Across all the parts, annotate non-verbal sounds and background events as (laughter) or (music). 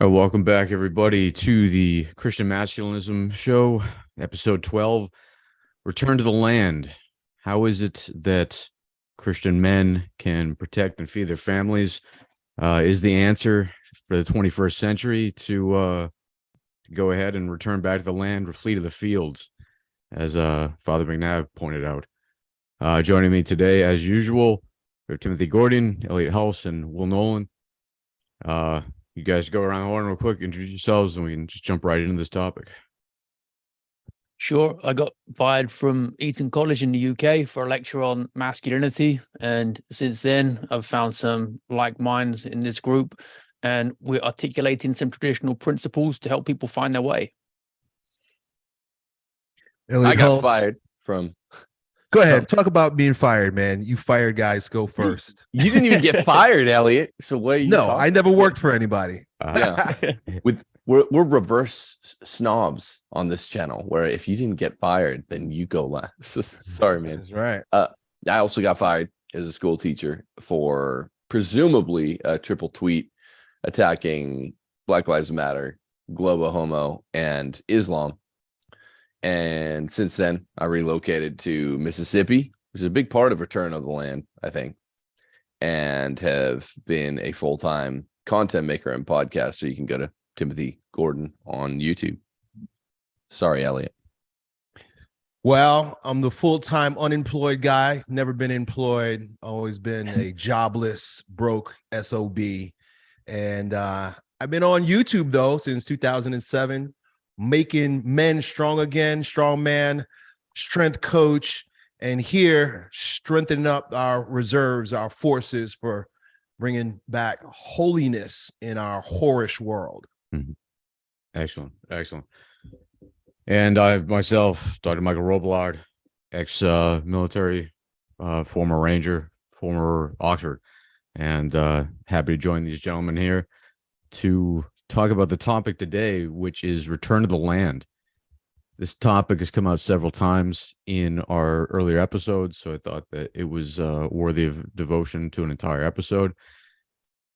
Uh, welcome back, everybody, to the Christian Masculinism Show, episode 12 Return to the Land. How is it that Christian men can protect and feed their families? Uh, is the answer for the 21st century to, uh, go ahead and return back to the land or flee to the fields, as uh, Father McNabb pointed out. Uh, joining me today, as usual, are Timothy Gordon, Elliot Hulse, and Will Knowles. You guys go around the horn real quick, introduce yourselves, and we can just jump right into this topic. Sure. I got fired from Eton College in the UK for a lecture on masculinity. And since then, I've found some like minds in this group, and we're articulating some traditional principles to help people find their way. Elliot I got Hulse. fired from. Go ahead. Talk about being fired, man. You fired guys. Go first. You didn't even get (laughs) fired, Elliot. So what are you? No, talking I never worked for anybody. Uh, Yeah. (laughs) (laughs) With we're we're reverse snobs on this channel, where if you didn't get fired, then you go last. Sorry, man. That's right. I also got fired as a school teacher for presumably a triple tweet attacking Black Lives Matter, Globo Homo, and Islam. And since then, I relocated to Mississippi, which is a big part of Return of the Land, I think, and have been a full time content maker and podcaster. You can go to Timothy Gordon on YouTube. Sorry, Elliot. Well, I'm the full-time unemployed guy. Never been employed. Always been a (laughs) jobless, broke SOB. And uh, I've been on YouTube though since 2007, making men strong again, strong man, strength coach, and here strengthening up our reserves, our forces for bringing back holiness in our whorish world. Excellent, excellent. And I myself, Dr. Michael Robillard, ex uh, military, uh, former Ranger, former Oxford, and uh, happy to join these gentlemen here to talk about the topic today, which is return to the land. This topic has come up several times in our earlier episodes, so I thought that it was uh, worthy of devotion to an entire episode.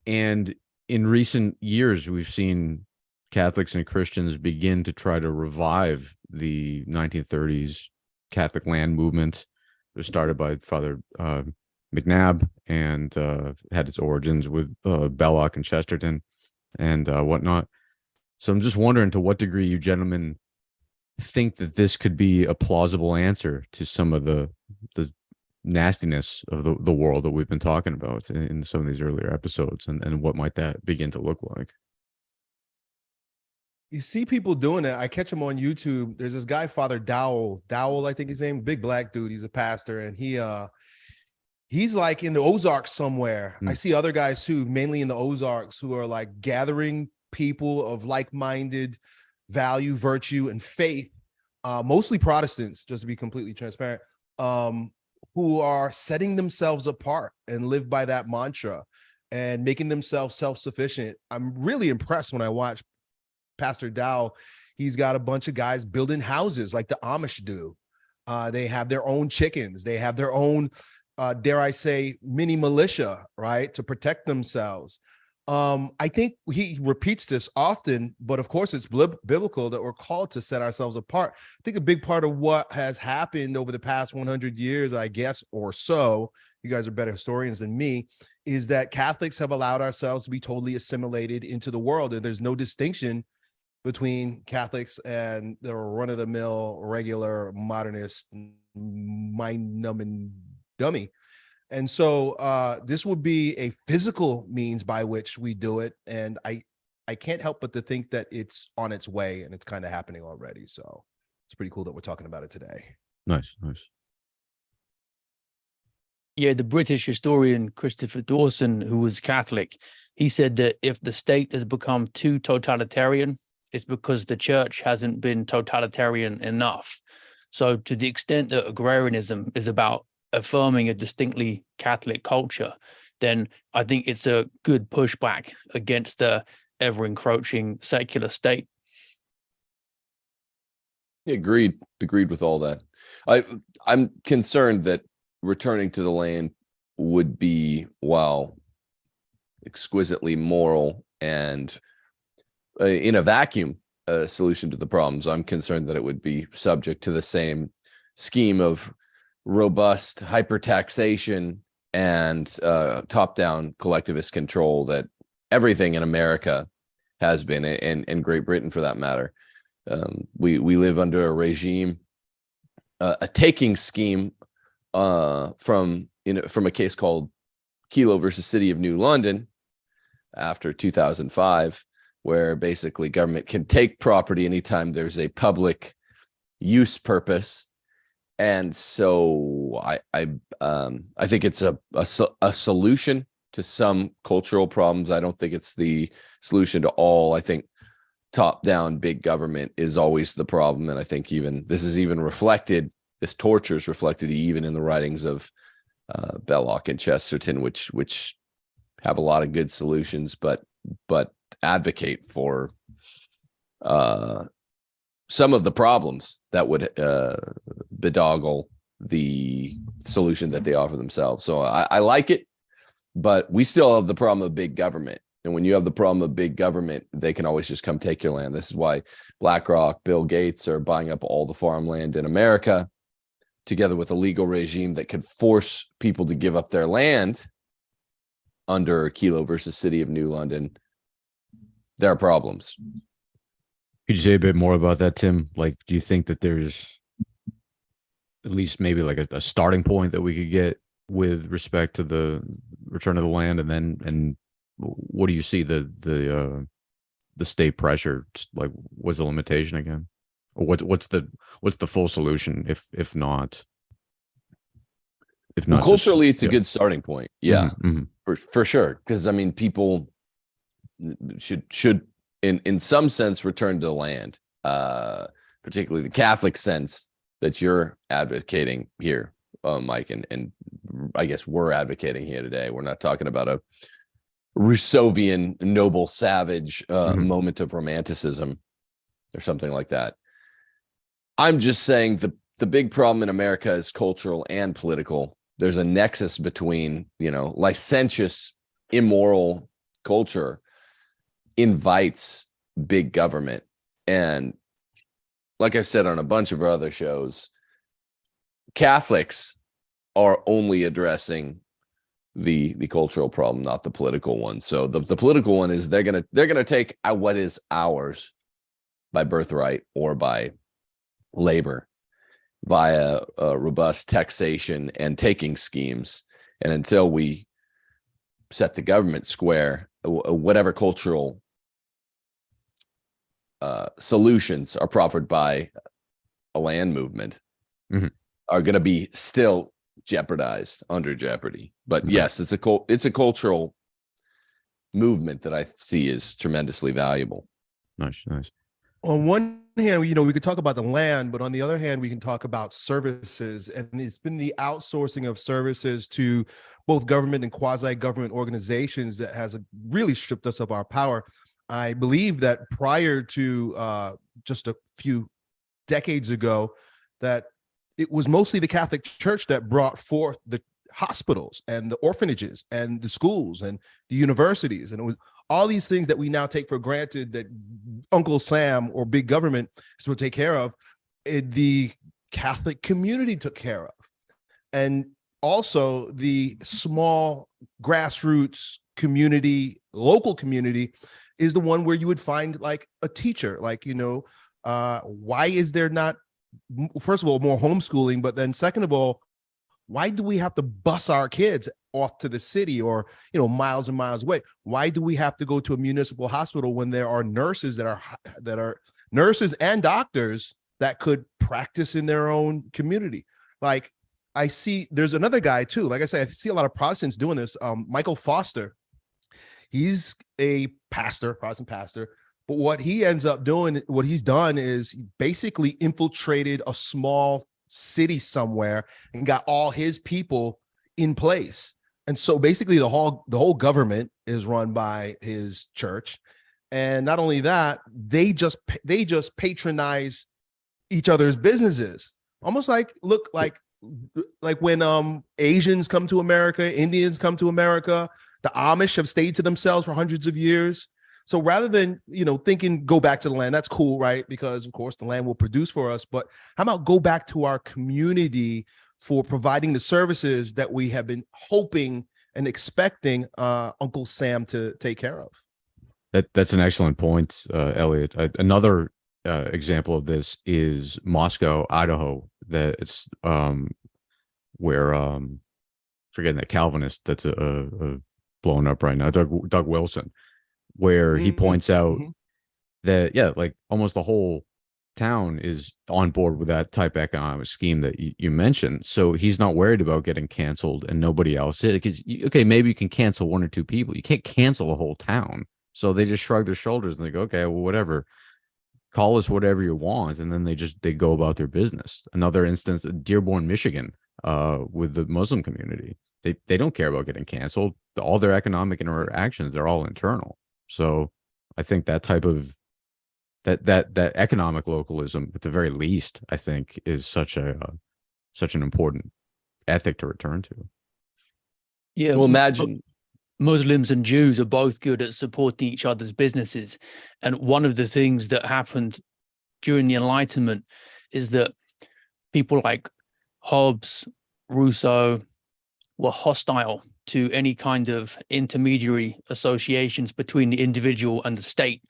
And in recent years, we've seen Catholics and Christians begin to try to revive the 1930s Catholic land movement. It was started by Father uh, McNabb and uh, had its origins with uh, Belloc and Chesterton and uh, whatnot. So I'm just wondering to what degree you gentlemen think that this could be a plausible answer to some of the the nastiness of the, the world that we've been talking about in, in some of these earlier episodes and, and what might that begin to look like You see people doing it. I catch him on YouTube. There's this guy, Father Dowell. Dowell, I think his name, big black dude. He's a pastor, and he uh he's like in the Ozarks somewhere. I Hmm. see other guys too, mainly in the Ozarks, who are like gathering people of like-minded value, virtue, and faith, uh, mostly Protestants, just to be completely transparent, um, who are setting themselves apart and live by that mantra and making themselves self-sufficient. I'm really impressed when I watch Pastor Dow, he's got a bunch of guys building houses like the Amish do. Uh, they have their own chickens. They have their own, uh, dare I say, mini militia, right, to protect themselves. Um, I think he repeats this often, but of course, it's biblical that we're called to set ourselves apart. I think a big part of what has happened over the past 100 years, I guess, or so, you guys are better historians than me, is that Catholics have allowed ourselves to be totally assimilated into the world, and there's no distinction between Catholics and the run-of-the-mill regular modernist mind-numbing dummy. And so uh, this would be a physical means by which we do it, and I I can't help but to think that it's on its way and it's kind of happening already. So it's pretty cool that we're talking about it today. nice nice Yeah, the British historian Christopher Dawson, who was Catholic, he said that if the state has become too totalitarian, it's because the church hasn't been totalitarian enough. So, to the extent that agrarianism is about affirming a distinctly Catholic culture, then I think it's a good pushback against the ever encroaching secular state. Agreed. Agreed with all that. I I'm concerned that returning to the land would be while exquisitely moral and uh, in a vacuum a solution to the problems. I'm concerned that it would be subject to the same scheme of robust hypertaxation and uh, top-down collectivist control that everything in America has been, and and Great Britain for that matter. Um, we we live under a regime, uh, a taking scheme uh, from you know from a case called Kelo versus City of New London after 2005, where basically government can take property anytime there's a public use purpose. And so I I um I think it's a a, a solution to some cultural problems. I don't think it's the solution to all. I think top down big government is always the problem. And I think even this is even reflected, this torture is reflected even in the writings of uh, Belloc and Chesterton, which which have a lot of good solutions, but but advocate for uh, some of the problems that would uh, bedoggle the solution that they offer themselves. So I, I like it, but we still have the problem of big government. And when you have the problem of big government, they can always just come take your land. This is why BlackRock, Bill Gates are buying up all the farmland in America together with a legal regime that could force people to give up their land under Kelo versus City of New London. There are problems. Could you say a bit more about that, Tim? Like, do you think that there's at least maybe like a, a starting point that we could get with respect to the return of the land, and then and what do you see the the uh, the state pressure? Like, was the limitation again? Or what's what's the what's the full solution if if not if Well, not just- culturally, it's a good starting point. Yeah, Mhm, mhm. for, for sure. Because I mean, people should should in in some sense return to the land, uh, particularly the Catholic sense that you're advocating here, uh, Mike, and and I guess we're advocating here today. We're not talking about a Rousseauvian noble savage uh, Mhm. moment of romanticism or something like that. I'm just saying the the big problem in America is cultural and political. There's a nexus between, you know, licentious, immoral culture invites big government. And like I've said on a bunch of other shows, Catholics are only addressing the the cultural problem, not the political one. So the, the political one is they're gonna they're gonna take what is ours by birthright or by labor via uh, robust taxation and taking schemes. And until we set the government square, whatever cultural uh, solutions are proffered by a land movement Mhm. are going to be still jeopardized under jeopardy. But Okay. yes, it's a it's a cultural movement that I see is tremendously valuable. Nice, nice. on one hand, you know, we could talk about the land, but on the other hand, we can talk about services. And it's been the outsourcing of services to both government and quasi-government organizations that has really stripped us of our power. I believe that prior to uh, just a few decades ago, that it was mostly the Catholic Church that brought forth the hospitals and the orphanages and the schools and the universities. And it was all these things that we now take for granted that Uncle Sam or big government is will take care of, eh, the Catholic community took care of. And also the small grassroots community, local community is the one where you would find like a teacher, like, you know, uh, why is there not, first of all, more homeschooling, but then second of all, why do we have to bus our kids off to the city or you know miles and miles away? Why do we have to go to a municipal hospital when there are nurses that are that are nurses and doctors that could practice in their own community? Like i see there's another guy too like i said i see a lot of protestants doing this um michael foster he's a pastor protestant pastor but what he ends up doing what he's done is basically infiltrated a small city somewhere and got all his people in place. And so basically the whole the whole government is run by his church. And not only that they just they just patronize each other's businesses. Almost like look like like when um asians come to america indians come to america the amish have stayed to themselves for hundreds of years So rather than, you know, thinking go back to the land, that's cool, right? Because of course the land will produce for us, but how about go back to our community for providing the services that we have been hoping and expecting uh, Uncle Sam to take care of? That that's an excellent point, uh, Elliot. Uh, another example of this is Moscow, Idaho. That it's um, where um, forgetting that Calvinist that's a, a, a blown up right now, Doug Doug Wilson, where he Mhm, points out mhm. that yeah, like almost the whole town is on board with that type of economic scheme that you, you mentioned. So he's not worried about getting canceled and nobody else is. Because okay, maybe you can cancel one or two people. You can't cancel a whole town. So they just shrug their shoulders and they go, okay, well, whatever. Call us whatever you want, and then they just they go about their business. Another instance, Dearborn, Michigan, uh, with the Muslim community, they they don't care about getting canceled. All their economic interactions they're all internal. So I think that type of that that that economic localism, at the very least, I think, is such a uh, such an important ethic to return to. Yeah. Well, imagine Muslims and Jews are both good at supporting each other's businesses. And one of the things that happened during the Enlightenment is that people like Hobbes, Rousseau were hostile to any kind of intermediary associations between the individual and the state.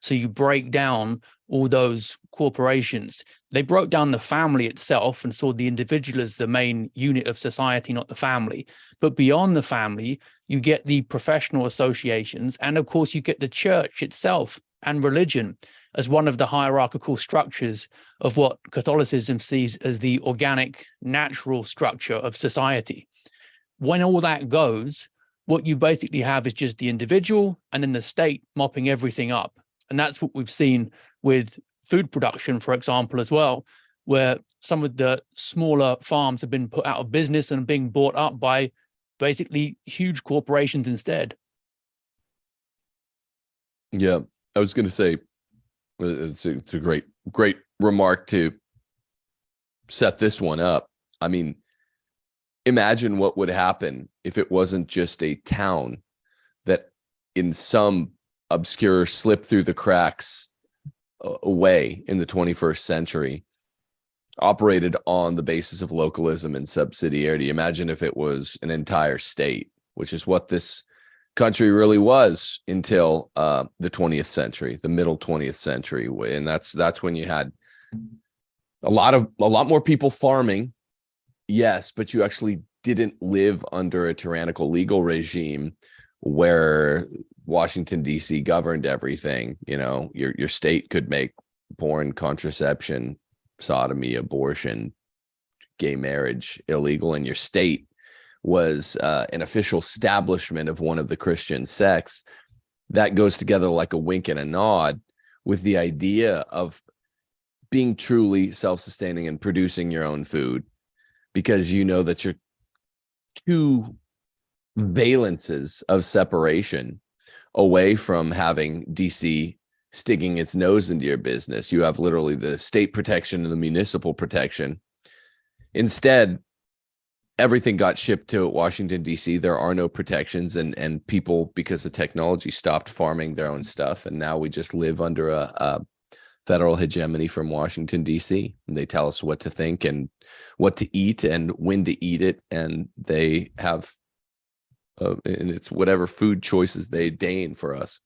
So you break down all those corporations. They broke down the family itself and saw the individual as the main unit of society, not the family. But beyond the family, you get the professional associations, and of course, you get the church itself and religion as one of the hierarchical structures of what Catholicism sees as the organic, natural structure of society. When all that goes, what you basically have is just the individual and then the state mopping everything up. And that's what we've seen with food production, for example, as well, where some of the smaller farms have been put out of business and being bought up by basically huge corporations instead. Yeah, I was going to say uh, it's a, it's a great great remark to set this one up. I mean, imagine what would happen if it wasn't just a town that in some obscure slip through the cracks away in the 21st century operated on the basis of localism and subsidiarity. Imagine if it was an entire state, which is what this country really was until uh, the 20th century, the middle 20th century, and that's that's when you had a lot of a lot more people farming, yes, but you actually didn't live under a tyrannical legal regime where Washington D.C. governed everything. You know, your your state could make porn, contraception, sodomy, abortion, gay marriage illegal in your state was uh, an official establishment of one of the Christian sects. That goes together like a wink and a nod with the idea of being truly self-sustaining and producing your own food because you know that you're two valences of separation away from having DC sticking its nose into your business. You have literally the state protection and the municipal protection. Instead, everything got shipped to Washington DC. There are no protections, and and people because the technology stopped farming their own stuff, and now we just live under a, a federal hegemony from Washington DC. They tell us what to think and what to eat and when to eat it, and they have, uh, and it's whatever food choices they deign for us.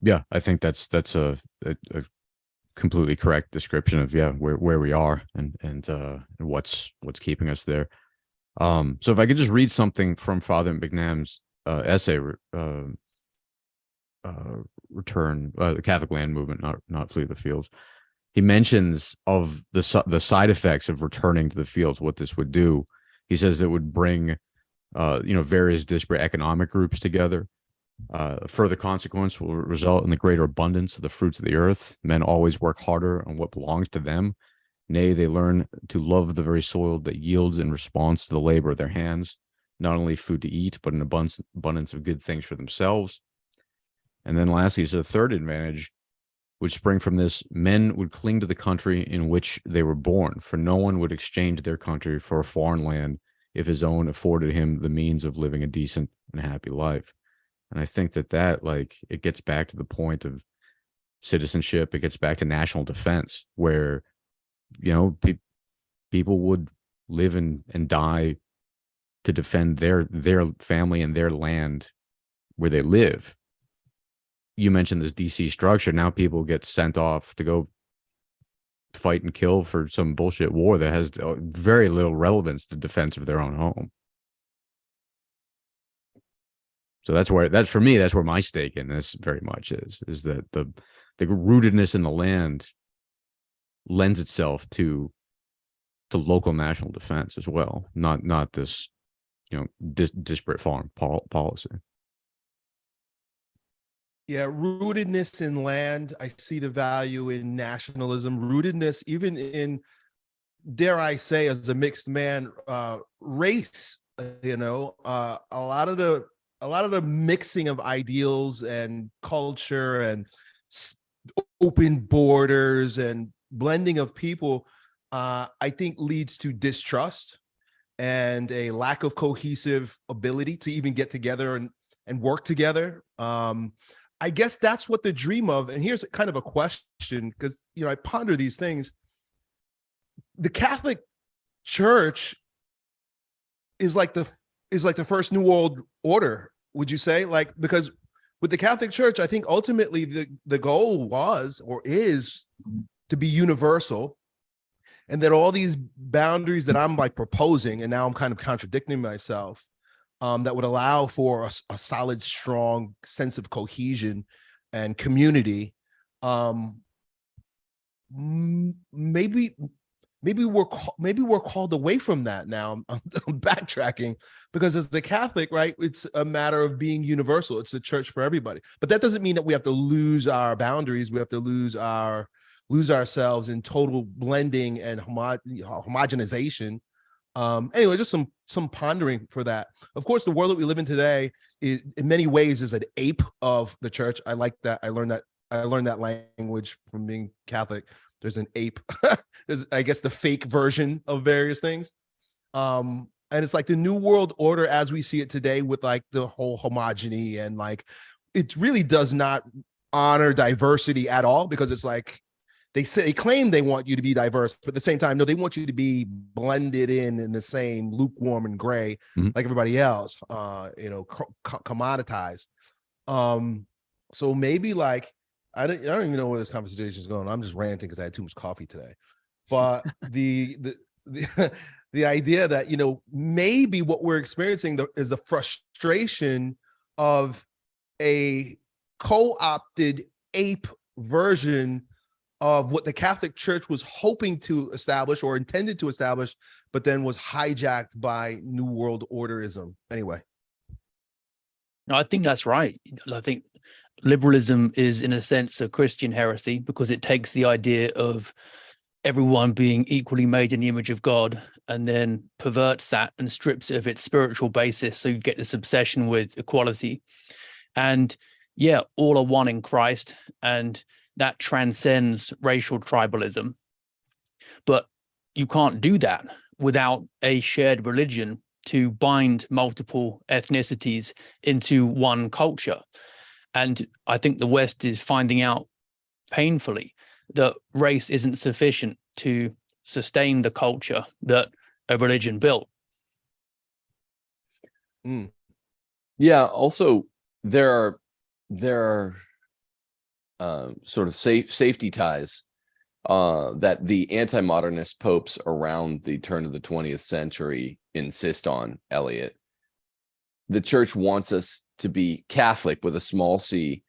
Yeah, I think that's that's a, a, a completely correct description of yeah where where we are and and uh what's what's keeping us there. Um, so if I could just read something from Father McNabb's uh, essay, uh, uh, return uh, the Catholic land movement, not not flee the fields. He mentions of the the side effects of returning to the fields, what this would do. He says it would bring, uh, you know, various disparate economic groups together. Uh, further consequence will result in the greater abundance of the fruits of the earth. Men always work harder on what belongs to them. Nay, they learn to love the very soil that yields in response to the labor of their hands, not only food to eat, but an abundance, abundance of good things for themselves. And then lastly, is a third advantage would spring from this men would cling to the country in which they were born, for no one would exchange their country for a foreign land if his own afforded him the means of living a decent and happy life. And I think that that like it gets back to the point of citizenship. It gets back to national defense where, you know, pe- people would live and, and die to defend their, their family and their land where they live. You mentioned this DC structure. Now people get sent off to go fight and kill for some bullshit war that has uh, very little relevance to defense of their own home. So that's where that's for me. That's where my stake in this very much is is that the the rootedness in the land lends itself to to local national defense as well, not not this you know dis- disparate foreign pol- policy. Yeah, rootedness in land. I see the value in nationalism, rootedness, even in, dare I say, as a mixed man, uh, race. You know, uh, a lot of the a lot of the mixing of ideals and culture and open borders and blending of people, uh, I think leads to distrust and a lack of cohesive ability to even get together and and work together. Um, I guess that's what the dream of. And here's kind of a question because you know I ponder these things. The Catholic Church is like the is like the first New World Order. Would you say like because with the Catholic Church, I think ultimately the the goal was or is to be universal, and that all these boundaries that I'm like proposing, and now I'm kind of contradicting myself um, that would allow for a solid, strong sense of cohesion and community. Um, maybe, maybe we're maybe we're called away from that now. I'm, I'm, (laughs) I'm backtracking because as a Catholic, right, it's a matter of being universal. It's the church for everybody, but that doesn't mean that we have to lose our boundaries. We have to lose our lose ourselves in total blending and homo- homogenization um anyway just some some pondering for that. Of course the world that we live in today is in many ways is an ape of the church. I like that. I learned that i learned that language from being catholic. There's an ape. (laughs) There's i guess the fake version of various things. Um and it's like the new world order as we see it today with like the whole homogeny and like it really does not honor diversity at all because it's like they say they claim they want you to be diverse, but at the same time, no, they want you to be blended in in the same lukewarm and gray Mhm. like everybody else. Uh, you know, co- commoditized. Um, so maybe like I don't, I don't even know where this conversation is going. I'm just ranting because I had too much coffee today. But (laughs) the the the (laughs) the idea that you know maybe what we're experiencing the, is the frustration of a co-opted ape version of what the Catholic Church was hoping to establish or intended to establish, but then was hijacked by New World Orderism. Anyway, No, I think that's right. I think liberalism is, in a sense, a Christian heresy because it takes the idea of everyone being equally made in the image of God and then perverts that and strips it of its spiritual basis. So you get this obsession with equality. And yeah, all are one in Christ, and that transcends racial tribalism. But you can't do that without a shared religion to bind multiple ethnicities into one culture. And I think the West is finding out painfully that race isn't sufficient to sustain the culture that a religion built. Hmm. Yeah. Also, there are there are um, sort of safe safety ties uh, that the anti-modernist popes around the turn of the 20th century insist on. Elliot, the church wants us to be Catholic with a small c,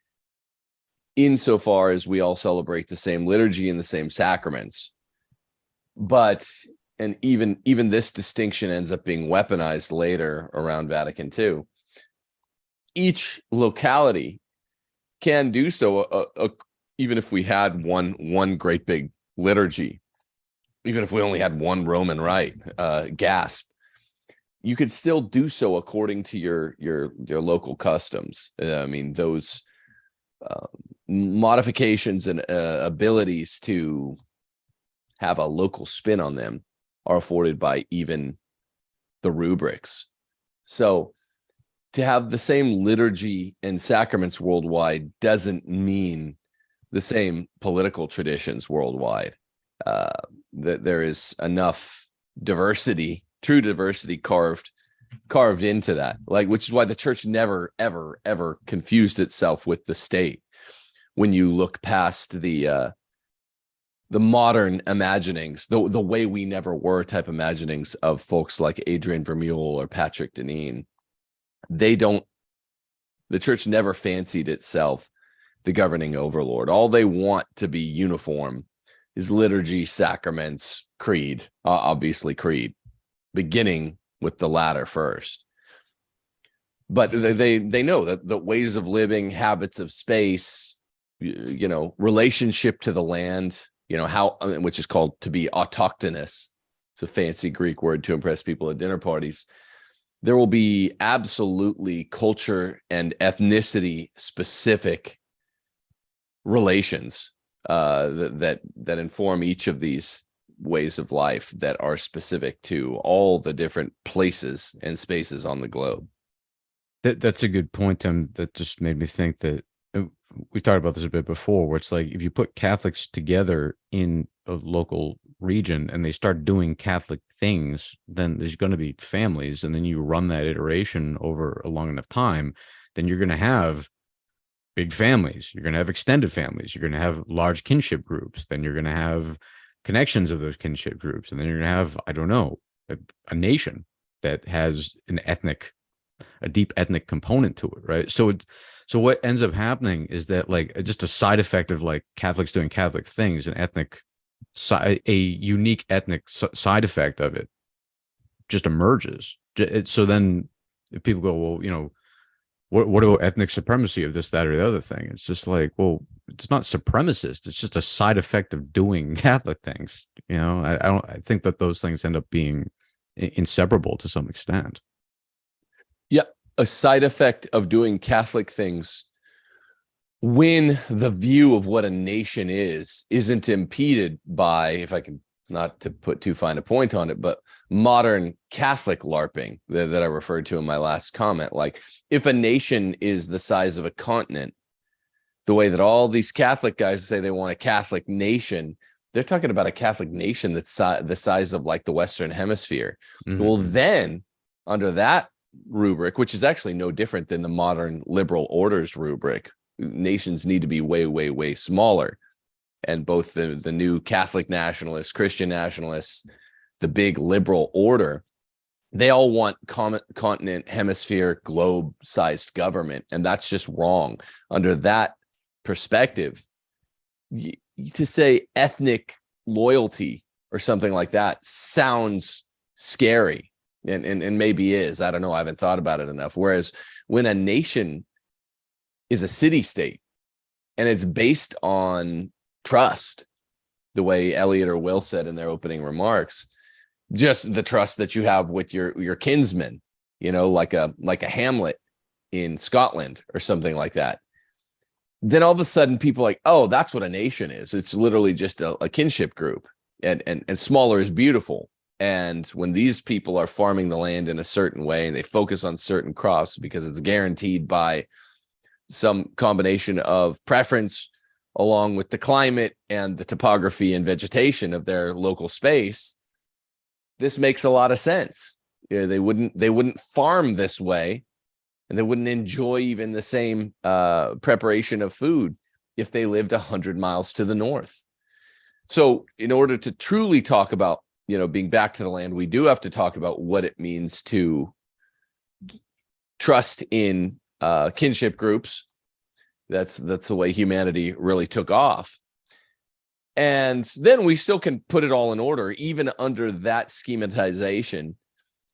insofar as we all celebrate the same liturgy and the same sacraments. But and even even this distinction ends up being weaponized later around Vatican II. Each locality can do so, uh, uh, even if we had one one great big liturgy, even if we only had one Roman rite, uh, gasp, you could still do so according to your your your local customs. Uh, I mean, those uh, modifications and uh, abilities to have a local spin on them are afforded by even the rubrics. So to have the same liturgy and sacraments worldwide doesn't mean the same political traditions worldwide. Uh, that there is enough diversity, true diversity carved carved into that. Like, which is why the church never, ever, ever confused itself with the state. When you look past the uh, the modern imaginings, the the way we never were type imaginings of folks like Adrian Vermeule or Patrick Deneen, they don't. The church never fancied itself the governing overlord. All they want to be uniform is liturgy, sacraments, creed, uh, obviously creed, beginning with the latter first. But they they, they know that the ways of living, habits of space, y- you know, relationship to the land, you know, how which is called to be autochthonous. It's a fancy Greek word to impress people at dinner parties. There will be absolutely culture and ethnicity specific relations uh, that, that inform each of these ways of life that are specific to all the different places and spaces on the globe. That that's a good point, Tim. That just made me think that uh, we talked about this a bit before, where it's like if you put Catholics together in a local region and they start doing Catholic things, then there's going to be families, and then you run that iteration over a long enough time, then you're going to have big families. You're going to have extended families. You're going to have large kinship groups. Then you're going to have connections of those kinship groups, and then you're going to have I don't know a, a nation that has an ethnic a deep ethnic component to it right so it so what ends up happening is that like just a side effect of like catholics doing catholic things and ethnic a unique ethnic side effect of it just emerges. So then people go well you know what what about ethnic supremacy of this that or the other thing? It's just like well it's not supremacist it's just a side effect of doing (laughs) catholic things you know? I, I don't i think that those things end up being inseparable to some extent. Yeah. A side effect of doing Catholic things when the view of what a nation is isn't impeded by, if I can not to put too fine a point on it, but modern Catholic LARPing that, that I referred to in my last comment. Like if a nation is the size of a continent, the way that all these Catholic guys say they want a Catholic nation, they're talking about a Catholic nation that's si- the size of like the Western Hemisphere. Mhm. Well, then under that rubric, which is actually no different than the modern liberal orders rubric, nations need to be way, way, way smaller. And both the, the new Catholic nationalists, Christian nationalists, the big liberal order, they all want continent, hemisphere, globe sized government. And that's just wrong. Under that perspective, to say ethnic loyalty or something like that sounds scary and, and and maybe is i don't know i haven't thought about it enough whereas when a nation is a city state and it's based on trust the way elliot or will said in their opening remarks just the trust that you have with your your kinsmen you know like a like a hamlet in scotland or something like that. Then all of a sudden people like oh that's what a nation is. It's literally just a, a kinship group and and and smaller is beautiful. And when these people are farming the land in a certain way and they focus on certain crops because it's guaranteed by some combination of preference along with the climate and the topography and vegetation of their local space this makes a lot of sense. Yeah, they wouldn't they wouldn't farm this way and they wouldn't enjoy even the same uh, preparation of food if they lived 100 miles to the north. So in order to truly talk about you know being back to the land we do have to talk about what it means to trust in uh kinship groups. That's that's the way humanity really took off. And then we still can put it all in order even under that schematization.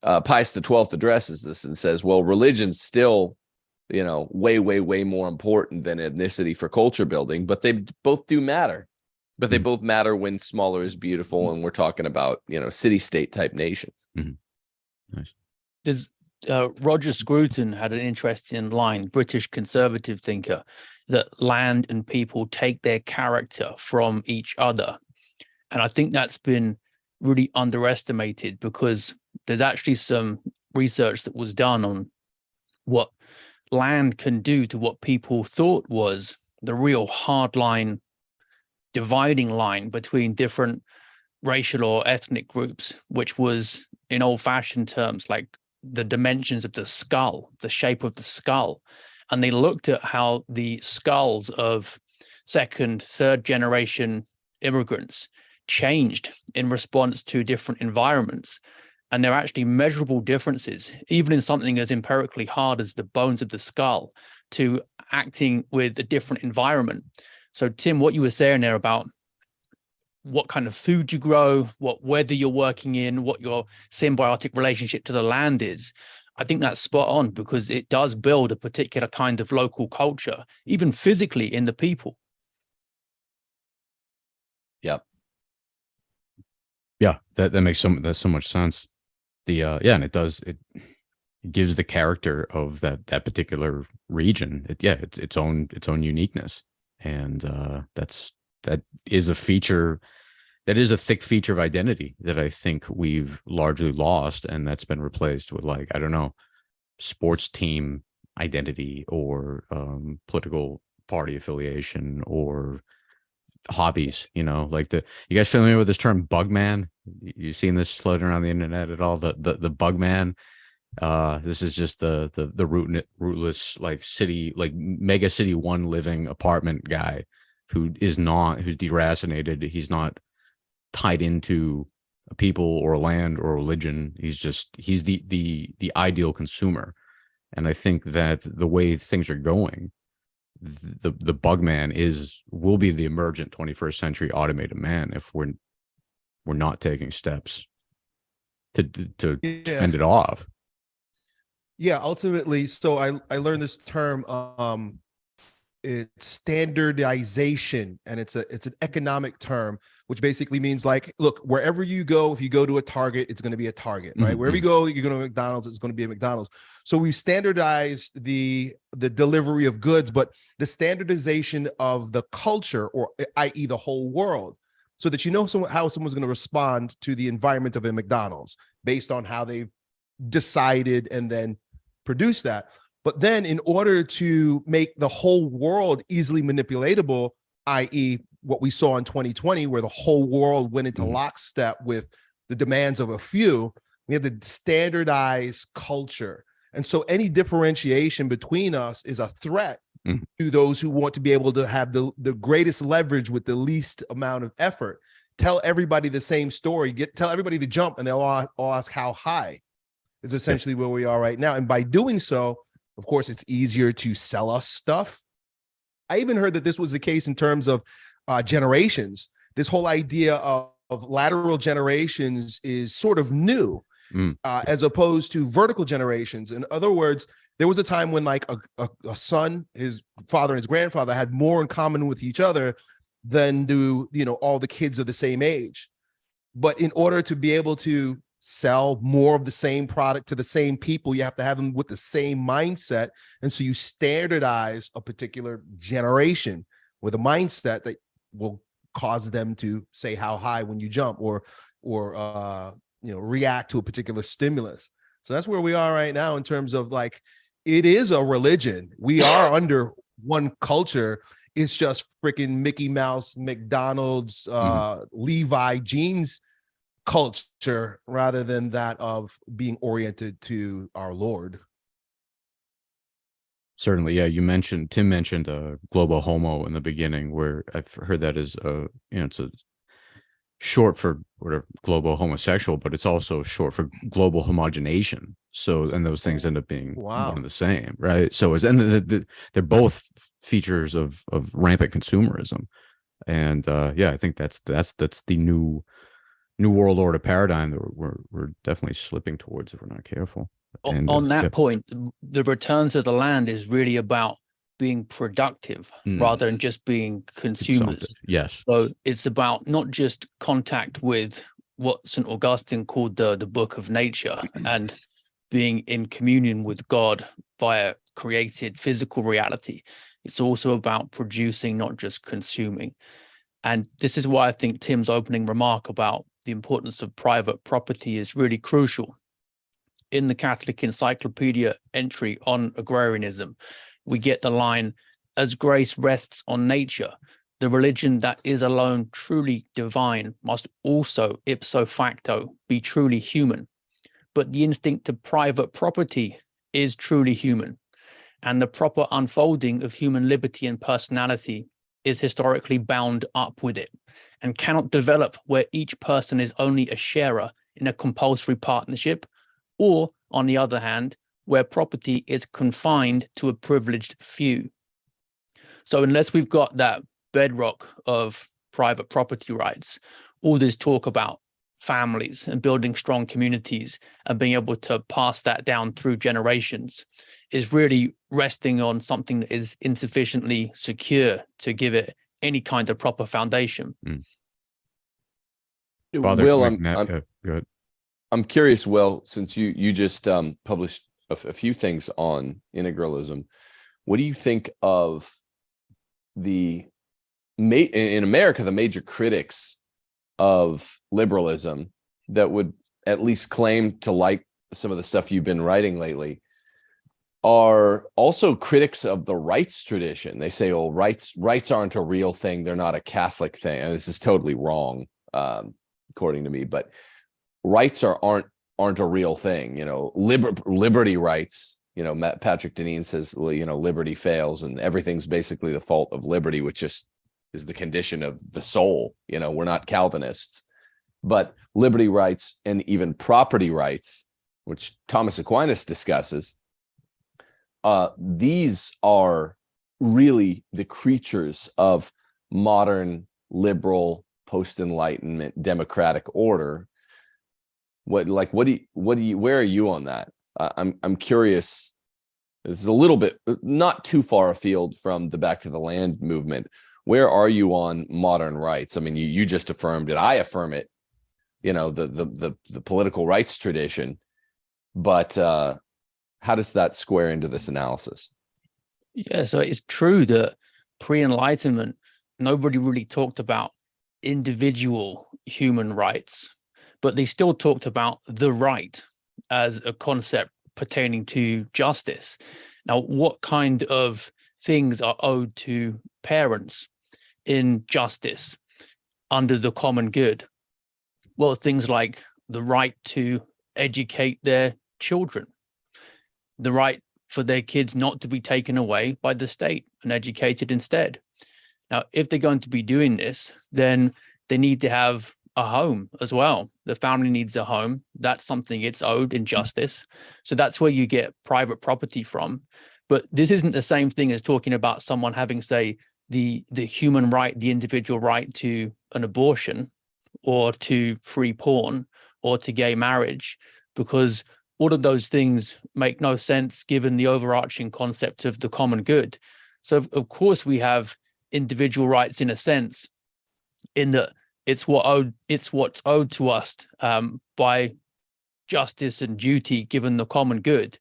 Uh pius the 12th addresses this and says well religion's still you know way way way more important than ethnicity for culture building but they both do matter. But they Mm. both matter when smaller is beautiful and we're talking about you know city state type nations. There's uh, Roger Scruton had an interesting line, British conservative thinker, that land and people take their character from each other. And I think that's been really underestimated because there's actually some research that was done on what land can do to what people thought was the real hard line dividing line between different racial or ethnic groups, which was in old fashioned terms like the dimensions of the skull, the shape of the skull. And they looked at how the skulls of second, third generation immigrants changed in response to different environments. And there are actually measurable differences, even in something as empirically hard as the bones of the skull, to acting with a different environment. So, Tim, what you were saying there about what kind of food you grow, what weather you're working in, what your symbiotic relationship to the land is. I think that's spot on because it does build a particular kind of local culture, even physically in the people. Yeah, Yeah, that that makes so that's so much sense. The uh yeah, and it does it, it gives the character of that that particular region. It, yeah, it's its own its own uniqueness, and uh that's that is a feature that is a thick feature of identity that I think we've largely lost, and that's been replaced with like I don't know, sports team identity or um, political party affiliation or hobbies you know like the you guys familiar with this term bug man Y- you seen this floating around the internet at all? The the, the bug man uh this is just the the the root, rootless like city like mega city one living apartment guy who is not who's deracinated. He's not tied into a people or a land or a religion. He's just he's the the the ideal consumer. And i think that the way things are going the the bug man is will be the emergent 21st century automated man if we're we're not taking steps to to, to Yeah. fend it off. Yeah, ultimately, so I I learned this term um it's standardization and it's a it's an economic term which basically means like look wherever you go if you go to a target it's going to be a target right Mhm, wherever you go you're going to McDonald's it's going to be a McDonald's so we've standardized the the delivery of goods but the standardization of the culture or eh, i.e. the whole world so that you know someone, how someone's going to respond to the environment of a McDonald's based on how they've decided and then produce that. But then in order to make the whole world easily manipulatable, i.e. what we saw in 2020, where the whole world went into Mhm. lockstep with the demands of a few, we have the standardized culture. And so any differentiation between us is a threat Mhm. to those who want to be able to have the, the greatest leverage with the least amount of effort. Tell everybody the same story, get tell everybody to jump and they'll all, all ask how high is essentially where we are right now. And by doing so, of course, it's easier to sell us stuff. I even heard that this was the case in terms of uh, generations. This whole idea of, of lateral generations is sort of new, Mm. uh, as opposed to vertical generations. In other words, there was a time when like a, a, a son, his father and his grandfather had more in common with each other than do, you know, all the kids of the same age. But in order to be able to sell more of the same product to the same people, you have to have them with the same mindset. And so you standardize a particular generation with a mindset that will cause them to say how high when you jump or or uh you know react to a particular stimulus. So that's where we are right now in terms of like it is a religion. We are under one culture. It's just freaking Mickey Mouse, McDonald's, uh Levi jeans culture rather than that of being oriented to our Lord. Certainly, yeah. You mentioned Tim mentioned uh, global homo in the beginning, where I've heard that is a you know it's a short for whatever global homosexual, but it's also short for global homogenation. So and those things end up being Wow. one and the same, right? So it's and the, the, they're both features of of rampant consumerism, and uh, yeah, I think that's that's that's the new new world order paradigm that we're we're, we're definitely slipping towards if we're not careful. And, uh, on that yeah. point, the return to the land is really about being productive Mm. rather than just being consumers. Consumptive. Yes. So it's about not just contact with what St. Augustine called the, the book of nature (clears throat) and being in communion with God via created physical reality. It's also about producing, not just consuming. And this is why I think Tim's opening remark about the importance of private property is really crucial. In the Catholic Encyclopedia entry on agrarianism, we get the line, as grace rests on nature, the religion that is alone truly divine must also ipso facto be truly human. But the instinct to private property is truly human. And the proper unfolding of human liberty and personality is historically bound up with it and cannot develop where each person is only a sharer in a compulsory partnership, or on the other hand, where property is confined to a privileged few. So unless we've got that bedrock of private property rights, all this talk about families and building strong communities and being able to pass that down through generations is really resting on something that is insufficiently secure to give it any kind of proper foundation. Father Will, I'm, I'm, uh, go ahead. I'm curious, well, since you you just um, published a few things on integralism, what do you think of the in America the major critics of liberalism that would at least claim to like some of the stuff you've been writing lately are also critics of the rights tradition. They say, "Oh, rights rights aren't a real thing; they're not a Catholic thing." And this is totally wrong, um, according to me. But rights are aren't aren't a real thing. You know, liber- liberty rights. You know, Matt Patrick Deneen says, you know, liberty fails, and everything's basically the fault of liberty, which just is the condition of the soul. You know, we're not Calvinists, but liberty rights and even property rights, which Thomas Aquinas discusses, uh, these are really the creatures of modern liberal post-enlightenment democratic order what like what do you what do you where are you on that? I i'm i'm curious. This is a little bit uh, not too far afield from the back to the land movement. Where are you on modern rights? I mean you you just affirmed it. I affirm it you know the the the, the political rights tradition. But uh how does that square into this analysis? Yeah, so it's true that pre-enlightenment, nobody really talked about individual human rights, but they still talked about the right as a concept pertaining to justice. Now, what kind of things are owed to parents in justice under the common good? Well, things like the right to educate their children, the right for their kids not to be taken away by the state and educated instead. Now, if they're going to be doing this, then they need to have a home as well. The family needs a home. That's something it's owed in justice. So that's where you get private property from. But this isn't the same thing as talking about someone having, say, the the human right, the individual right to an abortion or to free porn or to gay marriage, because all of those things make no sense given the overarching concept of the common good. So of, of course we have individual rights in a sense, in that it's what owed it's what's owed to us um, by justice and duty given the common good.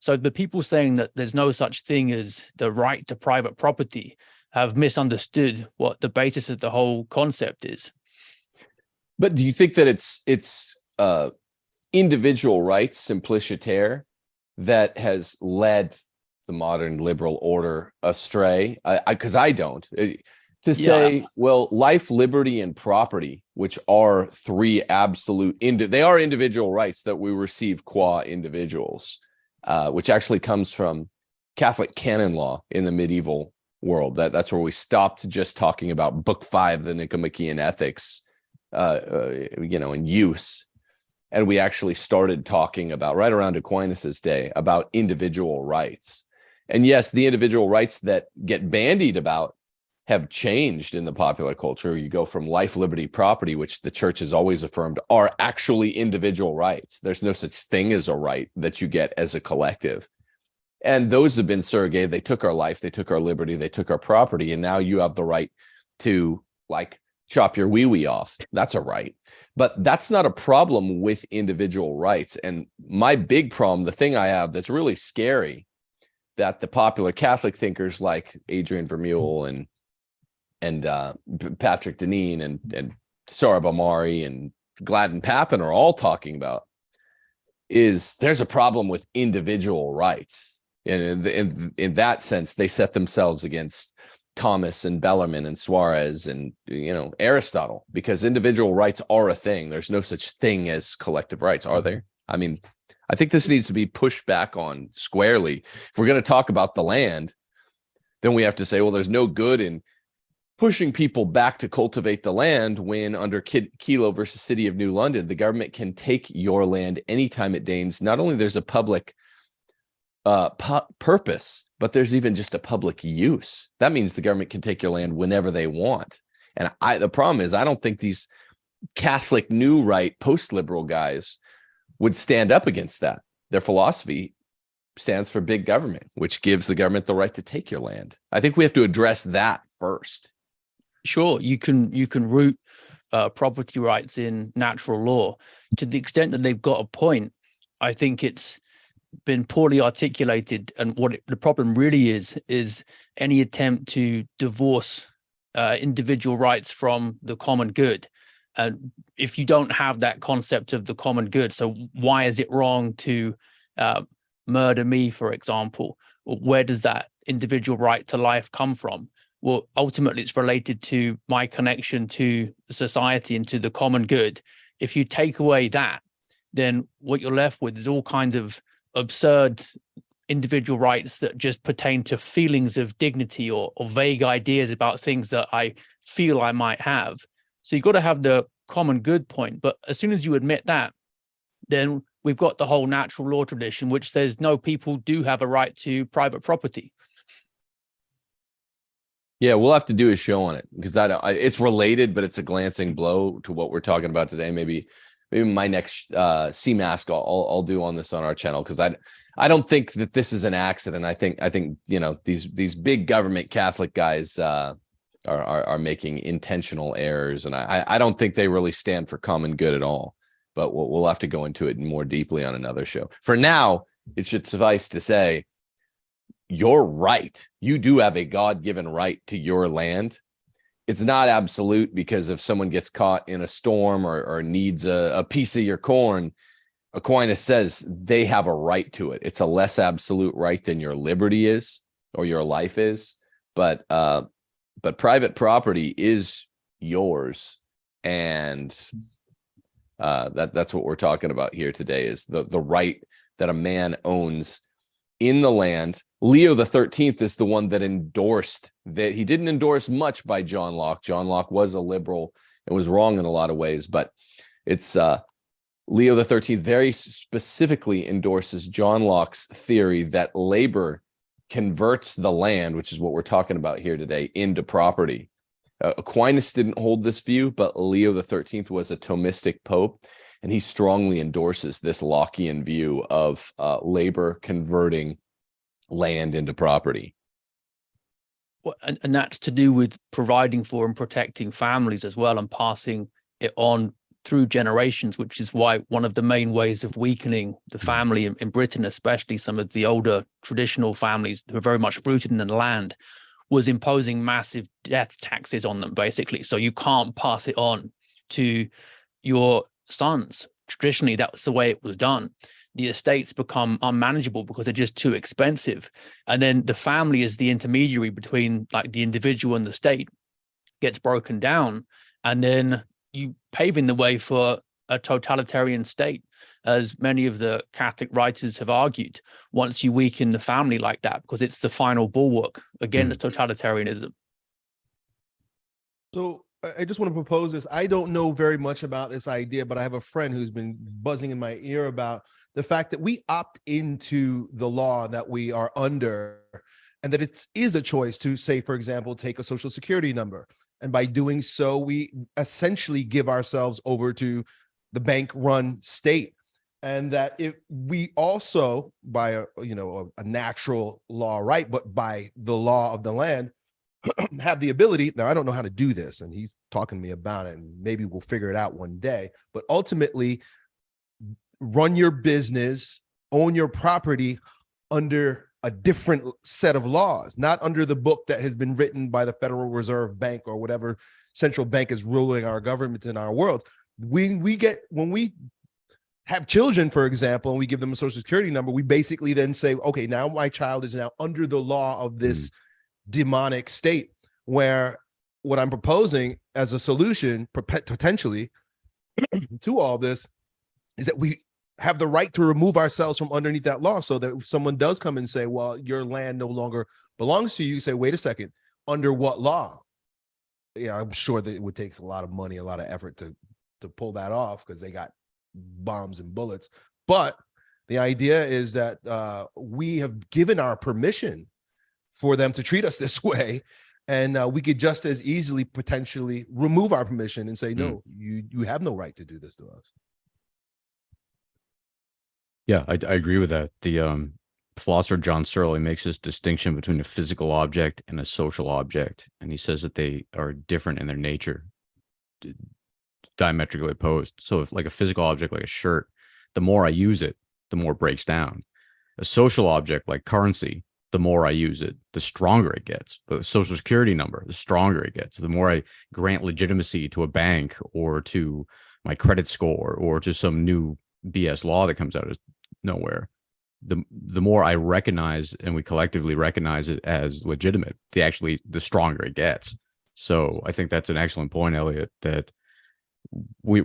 So the people saying that there's no such thing as the right to private property have misunderstood what the basis of the whole concept is. But do you think that it's it's uh individual rights simpliciter that has led the modern liberal order astray? I because I, don't. To Yeah. say, well, life, liberty, and property, which are three absolute indi- they are individual rights that we receive qua individuals, uh, which actually comes from Catholic canon law in the medieval world. That that's where we stopped just talking about Book Five, the Nicomachean Ethics, uh, uh, you know, in use. And we actually started talking about right around Aquinas's day about individual rights. And yes, the individual rights that get bandied about have changed in the popular culture. You go from life, liberty, property, which the church has always affirmed are actually individual rights. There's no such thing as a right that you get as a collective. And those have been surrogate. They took our life, they took our liberty, they took our property, and now you have the right to like chop your wee wee off. That's a right. But that's not a problem with individual rights. And my big problem, the thing I have that's really scary, that the popular Catholic thinkers like Adrian Vermeule and and uh, Patrick Deneen and and Sohrab Ahmari and Gladden Pappin are all talking about is there's a problem with individual rights. And in, in, in that sense, they set themselves against Thomas and Bellarmine and Suarez and, you know, Aristotle, because individual rights are a thing. There's no such thing as collective rights, are there? I mean, I think this needs to be pushed back on squarely. If we're going to talk about the land, then we have to say, well, there's no good in pushing people back to cultivate the land when under Kelo versus City of New London, the government can take your land anytime it deigns. Not only there's a public uh, pu- purpose, but there's even just a public use. That means the government can take your land whenever they want. And I, the problem is, I don't think these Catholic new right post-liberal guys would stand up against that. Their philosophy stands for big government, which gives the government the right to take your land. I think we have to address that first. Sure you can you can root uh, property rights in natural law. To the extent that they've got a point i think it's been poorly articulated and what it, the problem really is is any attempt to divorce uh, individual rights from the common good. And if you don't have that concept of the common good so why is it wrong to uh, murder me for example? Where does that individual right to life come from well ultimately it's related to my connection to society and to the common good. If you take away that then what you're left with is all kinds of absurd individual rights that just pertain to feelings of dignity or, or vague ideas about things that i feel i might have. So you've got to have the common good point. But as soon as you admit that then we've got the whole natural law tradition which says no people do have a right to private property Yeah, we'll have to do a show on it because that I, it's related, but it's a glancing blow to what we're talking about today. Maybe, maybe my next uh, CMask I'll, I'll I'll do on this on our channel because I I don't think that this is an accident. I think I think you know these these big government Catholic guys uh, are, are are making intentional errors, and I I don't think they really stand for common good at all. But we'll we'll have to go into it more deeply on another show. For now, it should suffice to say you're right. You do have a God given right to your land. It's not absolute because if someone gets caught in a storm or, or needs a, a piece of your corn, Aquinas says they have a right to it. It's a less absolute right than your liberty is or your life is. But uh, but private property is yours, and uh, that that's what we're talking about here today is the the right that a man owns in the land. Leo the 13th is the one that endorsed that he didn't endorse much by John Locke. John Locke was a liberal and was wrong in a lot of ways, but it's uh Leo the 13th very specifically endorses John Locke's theory that labor converts the land, which is what we're talking about here today, into property. Uh, Aquinas didn't hold this view, but Leo the 13th was a Thomistic pope and he strongly endorses this Lockean view of uh, labor converting land into property. Well, and, and that's to do with providing for and protecting families as well and passing it on through generations, which is why one of the main ways of weakening the family in, in Britain, especially some of the older traditional families who are very much rooted in the land, was imposing massive death taxes on them, basically. So you can't pass it on to your sons. Traditionally, that's the way it was done. The estates become unmanageable because they're just too expensive. And then the family is the intermediary between like the individual and the state gets broken down. And then you paving the way for a totalitarian state, as many of the Catholic writers have argued, once you weaken the family like that, because it's the final bulwark against hmm. totalitarianism. So I- just want to propose this. I don't know very much about this idea, but I have a friend who's been buzzing in my ear about the fact that we opt into the law that we are under and that it is a choice to say, for example, take a social security number. And by doing so, we essentially give ourselves over to the bank run state. And that if we also by a, you know, a, a natural law, right, but by the law of the land, (clears throat) have the ability now i don't know how to do this and he's talking to me about it and maybe we'll figure it out one day but ultimately run your business own your property under a different set of laws not under the book that has been written by the federal reserve bank or whatever central bank is ruling our government in our world. We we get when we have children, for example, and we give them a social security number, we basically then say, okay, now my child is now under the law of this mm. Demonic state where what I'm proposing as a solution potentially (clears throat) to all this is that we have the right to remove ourselves from underneath that law so that if someone does come and say, well, your land no longer belongs to you, you say, wait a second, under what law? Yeah, I'm sure that it would take a lot of money, a lot of effort to to pull that off because they got bombs and bullets. But the idea is that uh, we have given our permission for them to treat us (laughs) this way. And uh, we could just as easily potentially remove our permission and say, Mm. no, you you have no right to do this to us. Yeah, I, I agree with that. The um, philosopher John Searle makes this distinction between a physical object and a social object, and he says that they are different in their nature, diametrically opposed. So, if like a physical object like a shirt, the more I use it, the more it breaks down. A social object like currency, the more I use it, the stronger it gets. The social security number, the stronger it gets. The more I grant legitimacy to a bank or to my credit score or to some new BS law that comes out of nowhere the the more i recognize and we collectively recognize it as legitimate the actually the stronger it gets so i think that's an excellent point elliot that we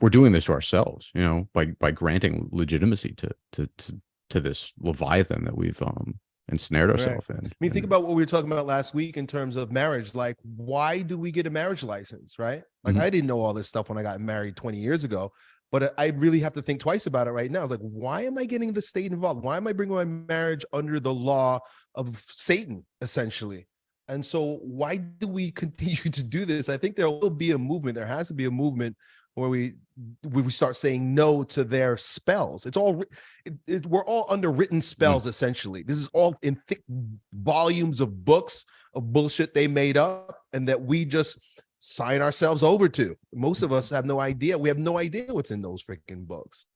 we're doing this to ourselves you know by by granting legitimacy to to to, to this leviathan that we've um ensnared Right. ourselves in I mean, think about what we were talking about last week in terms of marriage. Like, why do we get a marriage license, right? Like, Mhm. I didn't know all this stuff when I got married 20 years ago, but I really have to think twice about it right now. It's like, why am I getting the state involved? Why am I bringing my marriage under the law of Satan, essentially? And so, why do we (laughs) continue to do this? I think there will be a movement. There has to be a movement where we we start saying no to their spells. It's all it, it, we're all under written mm. spells essentially. This is all in thick volumes of books of bullshit they made up and that we just sign ourselves over to. Most of us have no idea. We have no idea what's in those freaking books.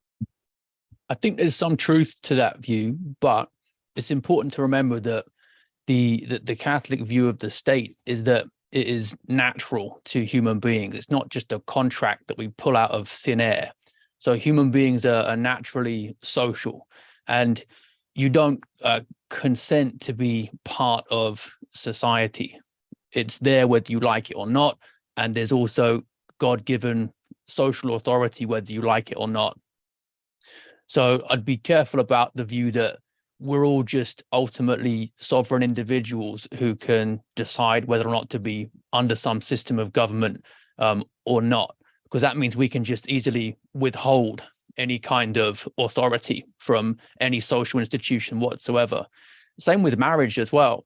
I think there's some truth to that view, but it's important to remember that the, the the Catholic view of the state is that it is natural to human beings. It's not just a contract that we pull out of thin air. So human beings are, are naturally social, and you don't uh, consent to be part of society. It's there whether you like it or not, and there's also God-given social authority whether you like it or not. So I'd be careful about the view that we're all just ultimately sovereign individuals who can decide whether or not to be under some system of government um, or not, because that means we can just easily withhold any kind of authority from any social institution whatsoever. Same with marriage as well.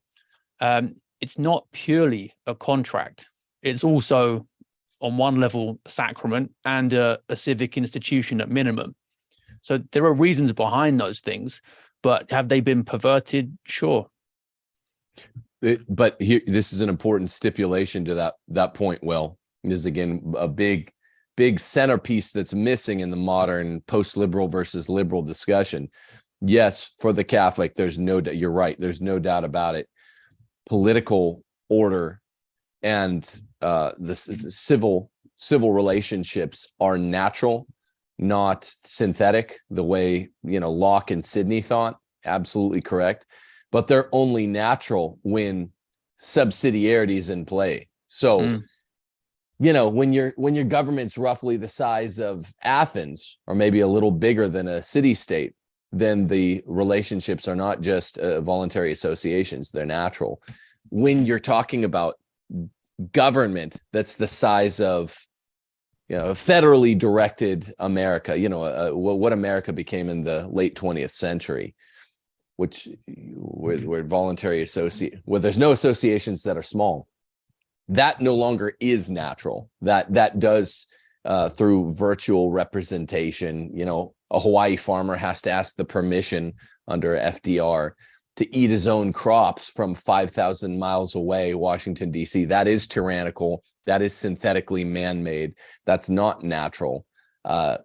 Um, it's not purely a contract. It's also on one level sacrament and a, a civic institution at minimum. So there are reasons behind those things, but have they been perverted? Sure. It- but here, this is an important stipulation to that that point. Well, is again a big, big centerpiece that's missing in the modern post-liberal versus liberal discussion. Yes, for the Catholic, there's no. doubt. You're right. There's no doubt about it. Political order and uh, the, the civil civil relationships are natural, not synthetic. The way you know Locke and Sidney thought. Absolutely correct but they're only natural when subsidiarity is in play. So, Mm. you know, when your when your government's roughly the size of Athens, or maybe a little bigger than a city state, then the relationships are not just uh, voluntary associations; they're natural. When you're talking about government that's the size of you know, federally directed America, you know, uh, what America became in the late 20th century, which where, where voluntary associate where there's no associations that are small. That no longer is natural. That that does uh, through virtual representation you know a hawaii farmer has to ask the permission under fdr to eat his own crops from 5000 miles away washington dc that is tyrannical. That is synthetically man-made. That's not natural. Uh,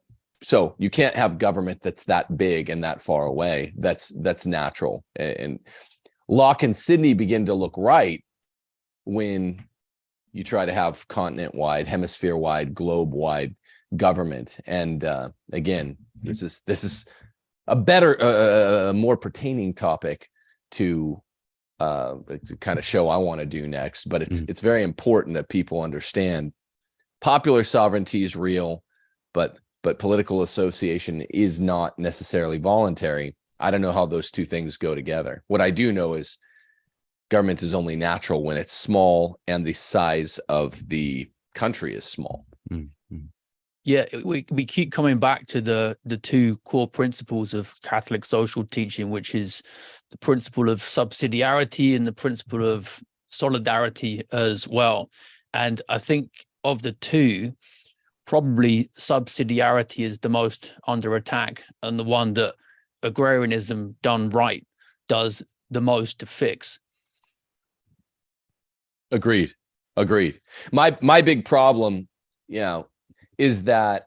so you can't have government that's that big and that far away. That's that's natural. And locke and sidney begin to look right when you try to have continent wide hemisphere wide globe wide government. And uh, again, this is this is a better, uh, a more pertaining topic to uh, kind of show I want to do next. But it's it's very important that people understand popular sovereignty is real, but but political association is not necessarily voluntary. I don't know how those two things go together. What I do know is government is only natural when it's small and the size of the country is small. Mm, mm. Yeah, we we keep coming back to the the two core principles of Catholic social teaching, which is the principle of subsidiarity and the principle of solidarity as well. And I think of the two, probably subsidiarity is the most under attack and the one that agrarianism done right does the most to fix. Agreed. Agreed. My my big problem, you know, is that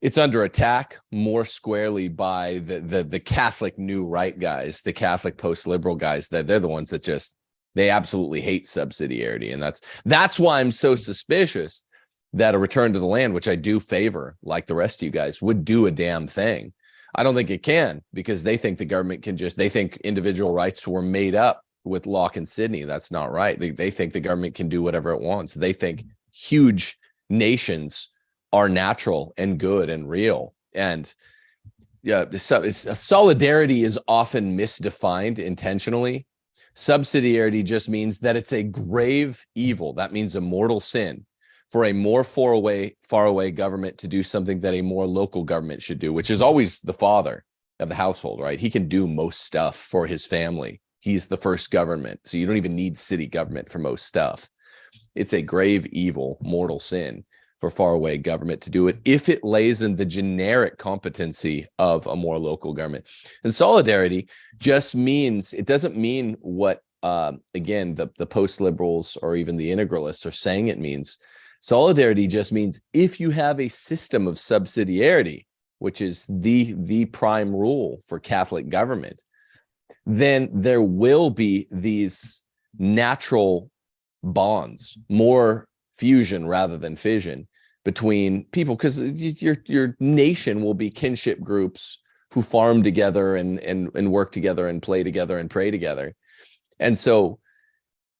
it's under attack more squarely by the the the Catholic new right guys, the Catholic post-liberal guys, that they're the ones that just they absolutely hate subsidiarity. And that's that's why I'm so suspicious that a return to the land, which I do favor, like the rest of you guys, would do a damn thing. I don't think it can because they think the government can just they think individual rights were made up with Locke and Sidney. That's not right. They, they think the government can do whatever it wants. They think huge nations are natural and good and real. And yeah, so it's, uh, solidarity is often misdefined intentionally. Subsidiarity just means that it's a grave evil. That means a mortal sin for a more far away, far away government to do something that a more local government should do, which is always the father of the household, right? He can do most stuff for his family he's the first government. So you don't even need city government for most stuff. It's a grave evil, mortal sin for faraway government to do it if it lays in the generic competency of a more local government. And solidarity just means, it doesn't mean what, uh, again, the, the post-liberals or even the integralists are saying it means. Solidarity just means if you have a system of subsidiarity, which is the, the prime rule for Catholic government, then there will be these natural bonds, more fusion rather than fission between people because your your nation will be kinship groups who farm together and and and work together and play together and pray together. And so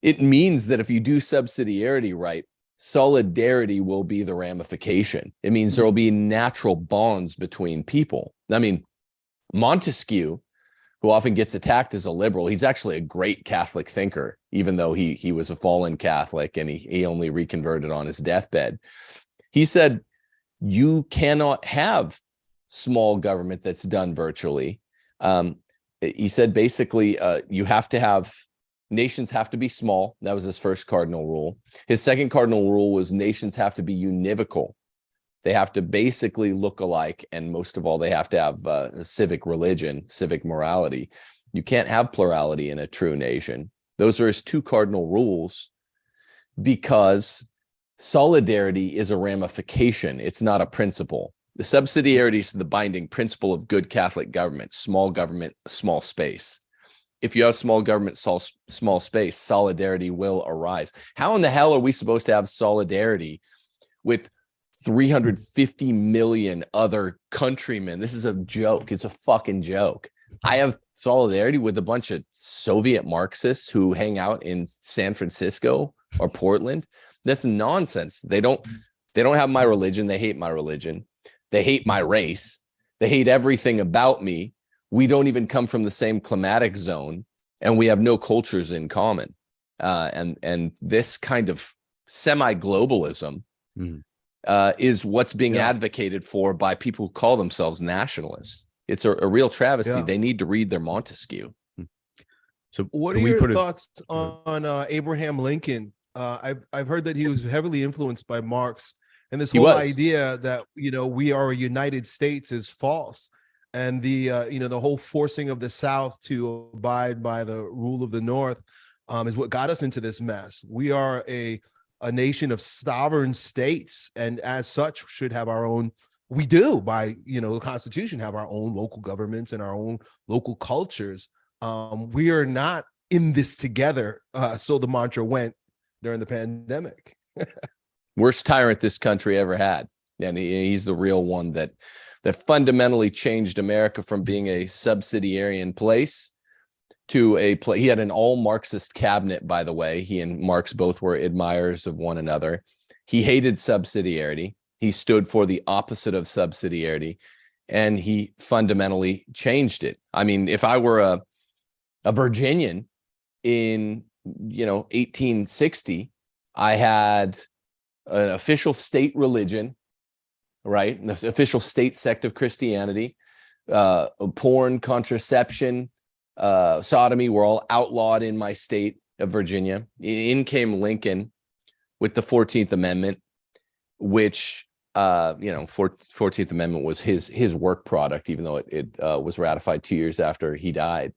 it means that if you do subsidiarity right, solidarity will be the ramification. It means there mm-hmm. will be natural bonds between people. I mean, Montesquieu who often gets attacked as a liberal. He's actually a great Catholic thinker, even though he he was a fallen Catholic and he, he only reconverted on his deathbed. He said, you cannot have small government that's done virtually. Um, he said basically uh, you have to have nations have to be small. That was his first cardinal rule. His second cardinal rule was nations have to be univocal. They have to basically look alike. And most of all, they have to have uh, civic religion, civic morality. You can't have plurality in a true nation. Those are his two cardinal rules because solidarity is a ramification. It's not a principle. The subsidiarity is the binding principle of good Catholic government, small government, small space. If you have small government, small, small space, solidarity will arise. How in the hell are we supposed to have solidarity with 350 million other countrymen. This is a joke. It's a fucking joke. I have solidarity with a bunch of Soviet Marxists who hang out in San Francisco or Portland. That's nonsense. They don't they don't have my religion. They hate my religion. They hate my race. They hate everything about me. We don't even come from the same climatic zone and we have no cultures in common. Uh, and and this kind of semi-globalism mm uh, is what's being yeah. advocated for by people who call themselves nationalists. It's a, a real travesty. Yeah. They need to read their Montesquieu. Hmm. So what are your thoughts on uh, Abraham Lincoln? Uh, I've I've heard that he was heavily influenced by Marx, and this whole idea that you know we are a United States is false, and the uh, you know the whole forcing of the South to abide by the rule of the North um, is what got us into this mess. We are a a nation of sovereign states and as such should have our own we do by you know the constitution have our own local governments and our own local cultures. Um we are not in this together uh so the mantra went during the pandemic. (laughs) Worst tyrant this country ever had. And he, he's the real one that that fundamentally changed America from being a subsidiarian place to a place. He had an all Marxist cabinet, by the way. He and Marx both were admirers of one another. He hated subsidiarity. He stood for the opposite of subsidiarity, and he fundamentally changed it. I mean, if I were a a Virginian in you know 1860, I had an official state religion, right? An official state sect of Christianity, uh, porn, contraception, uh, sodomy were all outlawed in my state of Virginia. In came Lincoln with the 14th Amendment, which uh, you know, 14th Amendment was his his work product, even though it, it uh, was ratified two years after he died.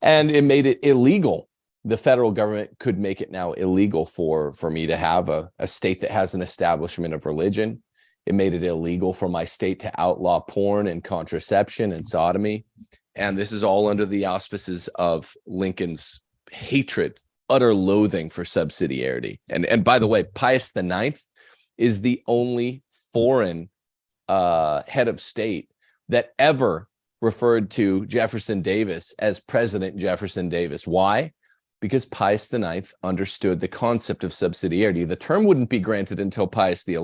And it made it illegal the federal government could make it now illegal for for me to have a, a state that has an establishment of religion it made it illegal for my state to outlaw porn and contraception and sodomy and this is all under the auspices of lincoln's hatred utter loathing for subsidiarity. And and by the way pius ninth is the only foreign uh head of state that ever referred to jefferson davis as president jefferson davis. Why? Because Pius IX understood the concept of subsidiarity. The term wouldn't be granted until Pius XI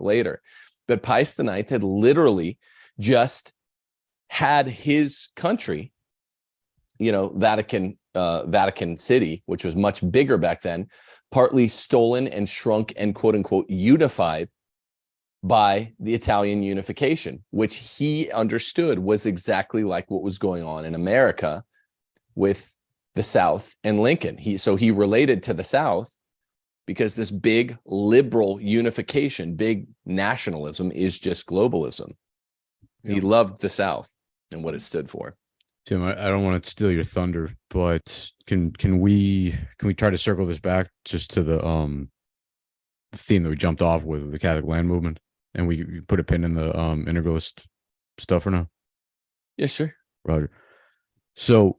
later, but Pius IX had literally just had his country, you know, Vatican, uh, Vatican City, which was much bigger back then, partly stolen and shrunk and quote unquote unified by the Italian unification, which he understood was exactly like what was going on in America with the South and Lincoln. He so he related to the South because this big liberal unification, big nationalism is just globalism. He loved the South and what it stood for. Tim, I, I don't want to steal your thunder, but can can we can we try to circle this back just to the um the theme that we jumped off with the Catholic land movement, and we, we put a pin in the um integralist stuff for now, Yeah, sure. Roger. So,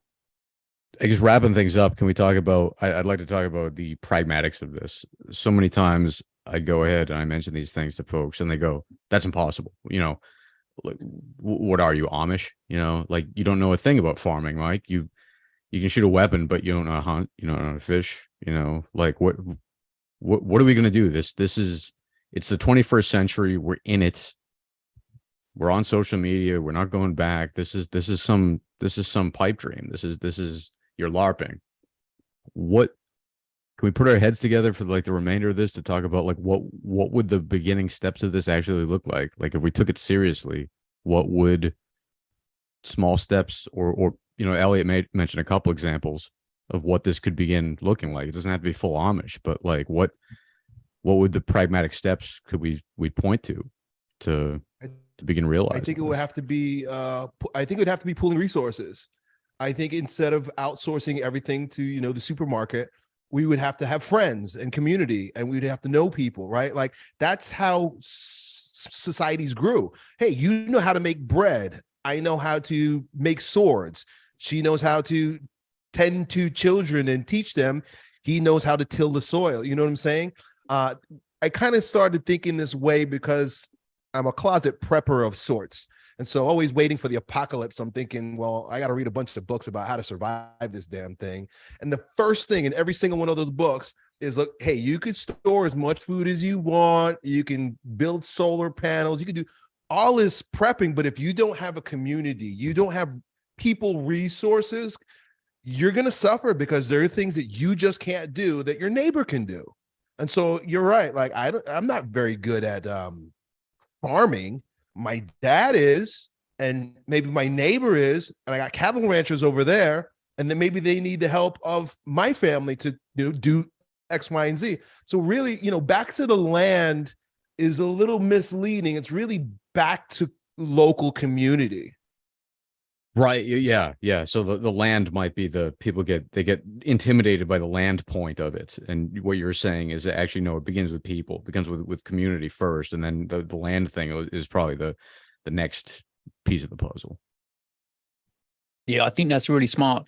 I guess wrapping things up, can we talk about? I, I'd like to talk about the pragmatics of this. So many times I go ahead and I mention these things to folks, and they go, "That's impossible." You know, like, what are you Amish? You know, like you don't know a thing about farming, Mike. You you can shoot a weapon, but you don't know how to hunt. You don't know how to fish. You know, like what what what are we gonna do? This this is it's the 21st century. We're in it. We're on social media. We're not going back. This is this is some this is some pipe dream. This is this is you're LARPing. What can we put our heads together for like the remainder of this to talk about like what what would the beginning steps of this actually look like? Like if we took it seriously, what would small steps or or you know Elliot made mention a couple examples of what this could begin looking like. It doesn't have to be full Amish, but like what what would the pragmatic steps could we we point to to to begin realizing? I think it would have to be. Uh, I think it would have to be pooling resources. I think instead of outsourcing everything to you know the supermarket, we would have to have friends and community, and we'd have to know people, right? Like that's how societies grew. Hey, you know how to make bread. I know how to make swords. She knows how to tend to children and teach them. He knows how to till the soil. You know what I'm saying? Uh, I kind of started thinking this way because I'm a closet prepper of sorts. And so always waiting for the apocalypse, I'm thinking, well, I got to read a bunch of books about how to survive this damn thing. And the first thing in every single one of those books is look, hey, you could store as much food as you want. You can build solar panels. You can do all this prepping. But if you don't have a community, you don't have people resources, you're going to suffer because there are things that you just can't do that your neighbor can do. And so you're right. Like I don't, I'm not very good at um, farming. My dad is, and maybe my neighbor is, and I got cattle ranchers over there, and then maybe they need the help of my family to you know do X, Y, and Z. So really, you know, back to the land is a little misleading. It's really back to local community. Right. Yeah. Yeah. So the, the land might be the people get they get intimidated by the land point of it. And what you're saying is that actually no, it begins with people, it begins with with community first, and then the, the land thing is probably the the next piece of the puzzle. Yeah, I think that's really smart.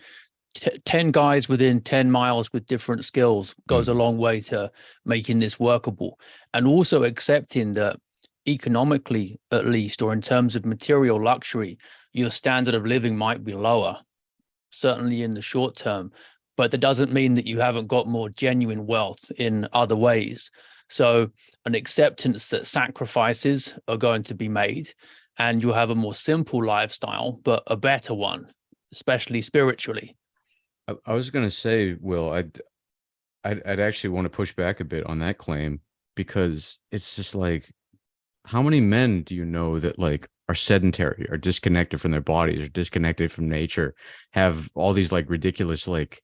T- 10 guys within 10 miles with different skills goes mm. a long way to making this workable. And also accepting that economically at least, or in terms of material luxury, your standard of living might be lower, certainly in the short term. But that doesn't mean that you haven't got more genuine wealth in other ways. So an acceptance that sacrifices are going to be made and you'll have a more simple lifestyle, but a better one, especially spiritually. I, was gonna say, Will, I'd, I'd I'd actually want to push back a bit on that claim because it's just like, how many men do you know that like are sedentary, are disconnected from their bodies, are disconnected from nature, have all these like ridiculous like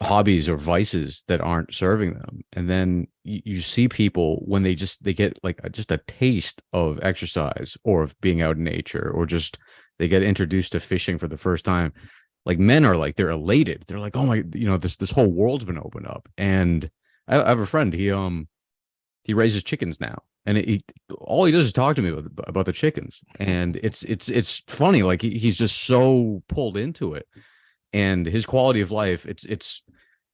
hobbies or vices that aren't serving them. And then you, you see people when they just they get like a, just a taste of exercise or of being out in nature or just they get introduced to fishing for the first time like men are like they're elated. They're like oh my you know this this whole world's been opened up. And i, I have a friend he um he raises chickens now and he all he does is talk to me about, about the chickens. And it's it's it's funny like he, he's just so pulled into it. And his quality of life it's it's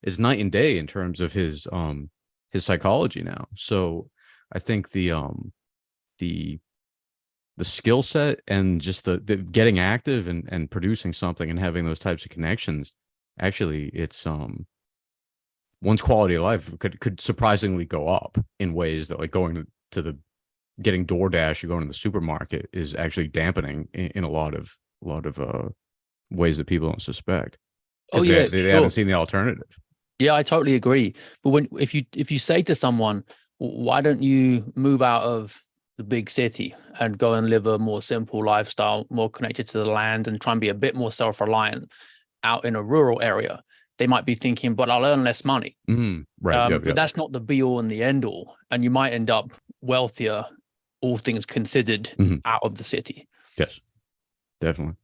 it's night and day in terms of his um his psychology now. So i think the um the the skill set and just the, the getting active and and producing something and having those types of connections actually it's um one's quality of life could could surprisingly go up in ways that like going to, to the getting DoorDash or going to the supermarket is actually dampening in, in a lot of a lot of uh ways that people don't suspect. Oh yeah, they, they sure. haven't seen the alternative. Yeah, I totally agree. But when if you if you say to someone, why don't you move out of the big city and go and live a more simple lifestyle, more connected to the land and try and be a bit more self-reliant out in a rural area, they might be thinking, but I'll earn less money. Mhm, Right. Um, yep, But that's not the be all and the end all. And you might end up wealthier, all things considered, Mhm. out of the city. Yes. Definitely.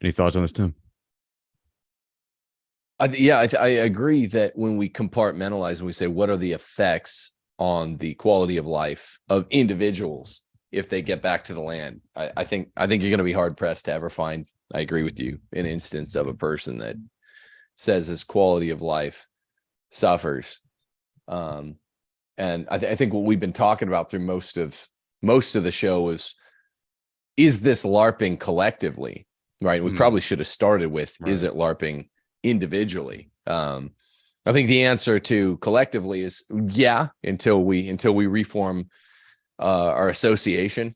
Any thoughts on this, Tim? I, th- yeah, I, th- I agree that when we compartmentalize and we say what are the effects on the quality of life of individuals if they get back to the land, I, I think I think you're going to be hard pressed to ever find. I agree with you. An instance of a person that says his quality of life suffers, um, and I, th- I think what we've been talking about through most of most of the show is is this LARPing collectively, right? We Hmm. probably should have started with is it LARPing individually? Um i think the answer to collectively is yeah until we until we reform uh our association.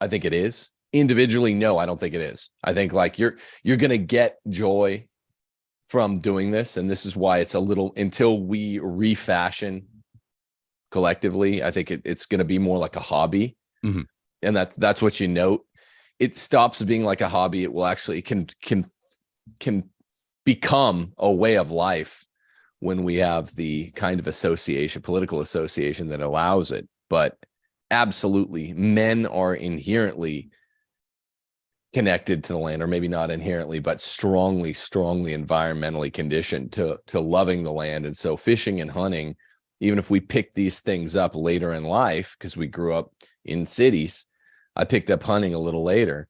I think it is. Individually no i don't think it is. I think like you're you're gonna get joy from doing this and this is why it's a little until we refashion collectively i think it, it's gonna be more like a hobby Mhm. and that's that's what you note it stops being like a hobby it will actually it can can can become a way of life when we have the kind of association, political association that allows it. But absolutely, men are inherently connected to the land, or maybe not inherently, but strongly, strongly environmentally conditioned to to loving the land. And so fishing and hunting, even if we pick these things up later in life, because we grew up in cities, I picked up hunting a little later.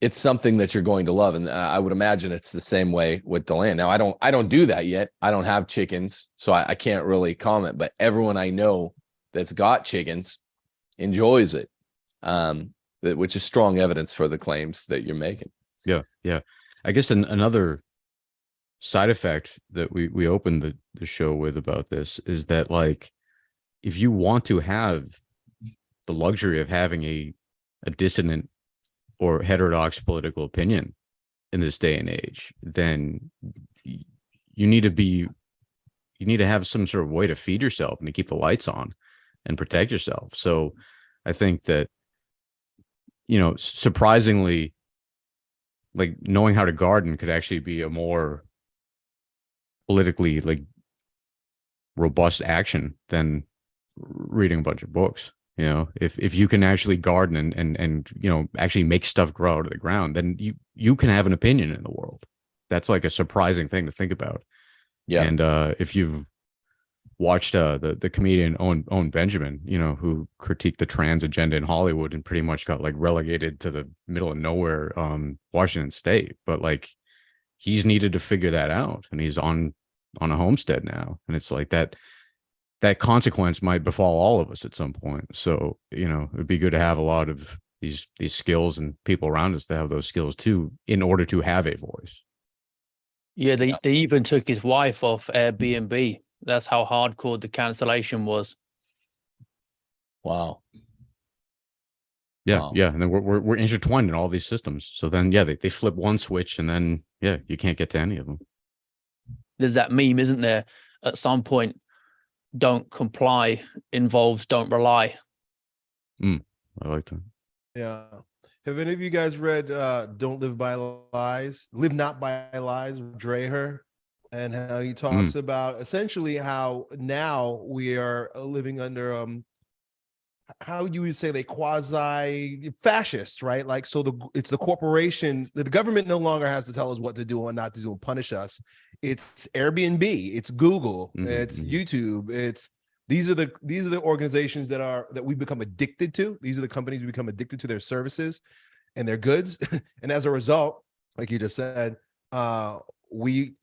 It's something that you're going to love and uh, i would imagine it's the same way with the land. Now i don't i don't do that yet. I don't have chickens so I, I can't really comment but everyone i know that's got chickens enjoys it um that, which is strong evidence for the claims that you're making. Yeah, yeah. I guess an, another side effect that we we opened the the show with about this is that like if you want to have the luxury of having a a dissonant or heterodox political opinion in this day and age, then you need to be you need to have some sort of way to feed yourself and to keep the lights on and protect yourself. So I think that you know, surprisingly like knowing how to garden could actually be a more politically like robust action than reading a bunch of books you know? If if you can actually garden and and and you know actually make stuff grow out of the ground then you you can have an opinion in the world. That's like a surprising thing to think about. Yeah. And uh if you've watched uh the the comedian owen owen benjamin you know who critiqued the trans agenda in hollywood and pretty much got like relegated to the middle of nowhere um washington state but like he's needed to figure that out and he's on on a homestead now and it's like that that consequence might befall all of us at some point. So, you know, it'd be good to have a lot of these these skills and people around us to have those skills too, in order to have a voice. Yeah, they, they even took his wife off Airbnb. Mm-hmm. That's how hardcore the cancellation was. Wow. Yeah, Wow. yeah, and then we're, we're we're intertwined in all these systems. So then, yeah, they, they flip one switch, and then yeah, you can't get to any of them. There's that meme, isn't there? At some point, don't comply involves don't rely. I like that. Yeah. Have any of you guys read uh Don't Live by Lies? Live Not by Lies, Dreher, and how he talks about essentially how now we are uh, living under um how you would say they quasi fascist, right? Like so the it's the corporations, the government no longer has to tell us what to do and not to do and punish us. It's Airbnb, it's Google, Mhm, it's mhm. YouTube, it's these are the these are the organizations that are that we become addicted to. These are the companies we become addicted to their services and their goods. (laughs) And as a result like you just said uh we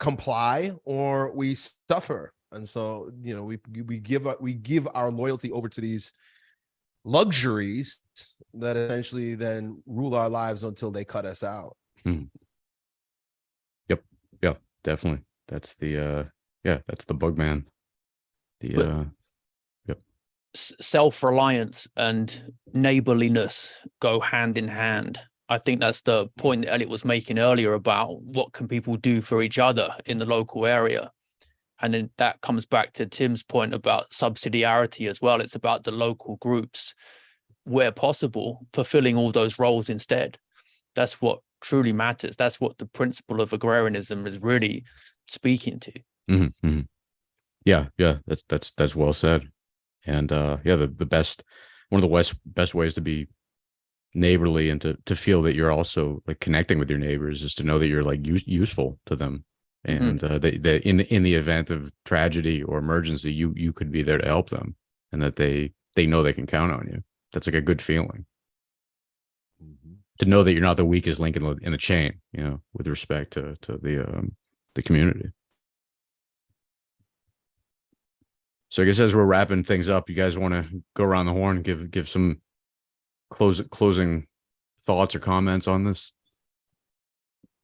comply or we suffer. And so you know we we give we give our loyalty over to these luxuries that essentially then rule our lives until they cut us out Definitely, that's the uh, yeah, that's the bug man. The But- uh, S- self-reliance and neighborliness go hand in hand. I think that's the point that Elliot was making earlier about what can people do for each other in the local area. And then that comes back to Tim's point about subsidiarity as well. It's about the local groups, where possible, fulfilling all those roles instead. That's what truly matters. That's what the principle of agrarianism is really speaking to. mhm, mhm. yeah, yeah, that's that's that's well said. And uh, yeah, the the best one of the best best ways to be neighborly and to to feel that you're also like connecting with your neighbors is to know that you're like use, useful to them and uh, that, that in in the event of tragedy or emergency you you could be there to help them and that they they know they can count on you that's like a good feeling to know that you're not the weakest link in the, in the chain you know with respect to to the um the community so i guess as we're wrapping things up you guys want to go around the horn give give some close closing thoughts or comments on this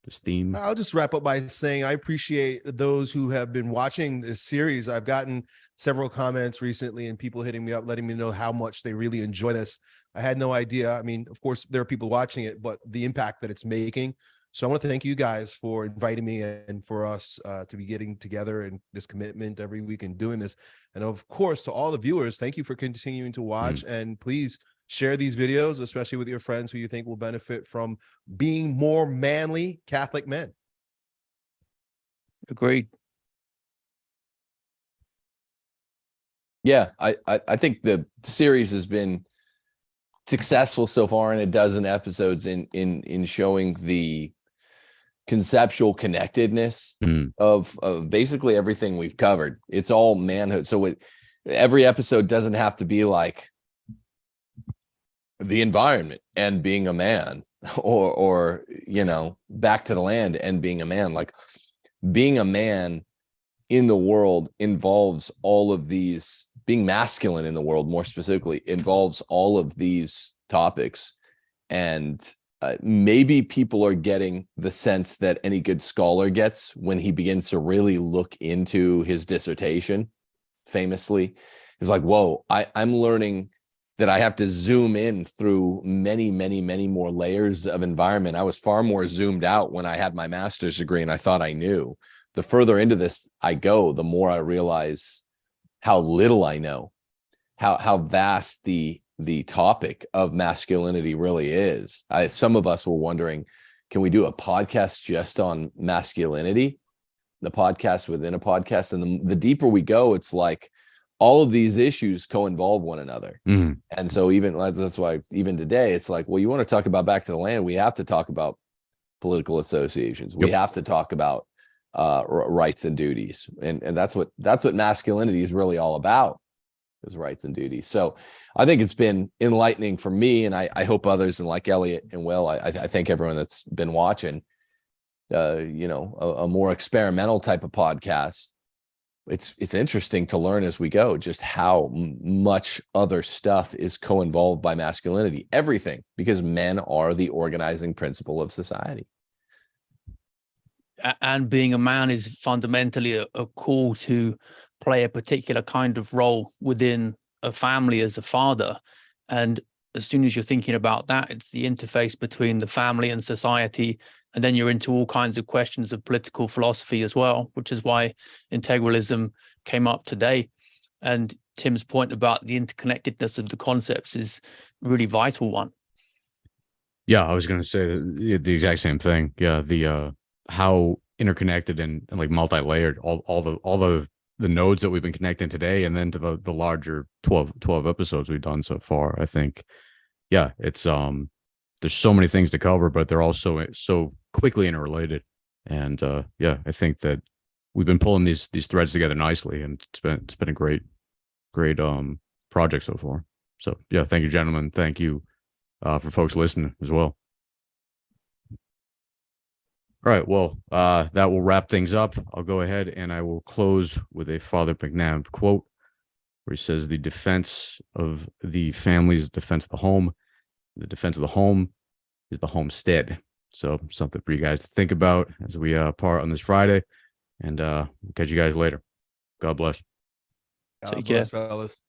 this theme I'll just wrap up by saying I appreciate those who have been watching this series. I've gotten several comments recently and people hitting me up, letting me know how much they really enjoy this. I had no idea. I mean, of course, there are people watching it, but the impact that it's making. So I want to thank you guys for inviting me and for us uh, to be getting together and this commitment every week and doing this. And of course, to all the viewers, thank you for continuing to watch. And please share these videos, especially with your friends who you think will benefit from being more manly Catholic men. Agreed. Yeah, I, I I think the series has been successful so far in a dozen episodes in in in showing the conceptual connectedness Mm. of of basically everything we've covered. It's all manhood. So it, every episode doesn't have to be like the environment and being a man (laughs) or or you know back to the land and being a man like being a man in the world involves all of these being masculine in the world more specifically involves all of these topics. And uh, maybe people are getting the sense that any good scholar gets when he begins to really look into his dissertation famously. Is like whoa I, i'm learning that i have to zoom in through many many many more layers of environment. I was far more zoomed out when i had my master's degree and i thought i knew. The further into this I go, the more I realize how little I know, how how vast the the topic of masculinity really is. I, some of us were wondering, can we do a podcast just on masculinity? The podcast within a podcast, and the, the deeper we go, it's like all of these issues co-involve one another. Mhm. And so even that's why even today it's like, well, you want to talk about back to the land, we have to talk about political associations. We have to talk about uh rights and duties. And and that's what that's what masculinity is really all about is rights and duties. So I think it's been enlightening for me and I, I hope others and like Elliot and Will, I, I thank everyone that's been watching uh, you know, a, a more experimental type of podcast it's it's interesting to learn as we go just how much other stuff is co-involved by masculinity everything because men are the organizing principle of society and being a man is fundamentally a, a call to play a particular kind of role within a family as a father. And as soon as you're thinking about that it's the interface between the family and society. And then you're into all kinds of questions of political philosophy as well which is why integralism came up today. And tim's point about the interconnectedness of the concepts is really vital one. Yeah, I was gonna say the, the exact same thing. Yeah, the uh how interconnected and, and like multi-layered all all the all the the nodes that we've been connecting today and then to the the larger 12 12 episodes we've done so far. I think yeah, it's um there's so many things to cover, but they're also so so quickly interrelated. And uh yeah, I think that we've been pulling these these threads together nicely and it's been it's been a great great um project so far. So yeah, thank you gentlemen. Thank you uh, for folks listening as well. All right, well, uh, that will wrap things up. I'll go ahead and I will close with a Father McNabb quote where he says, The defense of the family is the defense of the home. The defense of the home is the homestead. So, something for you guys to think about as we uh, part on this Friday. And uh, we'll catch you guys later. God bless. God Take care. fellas.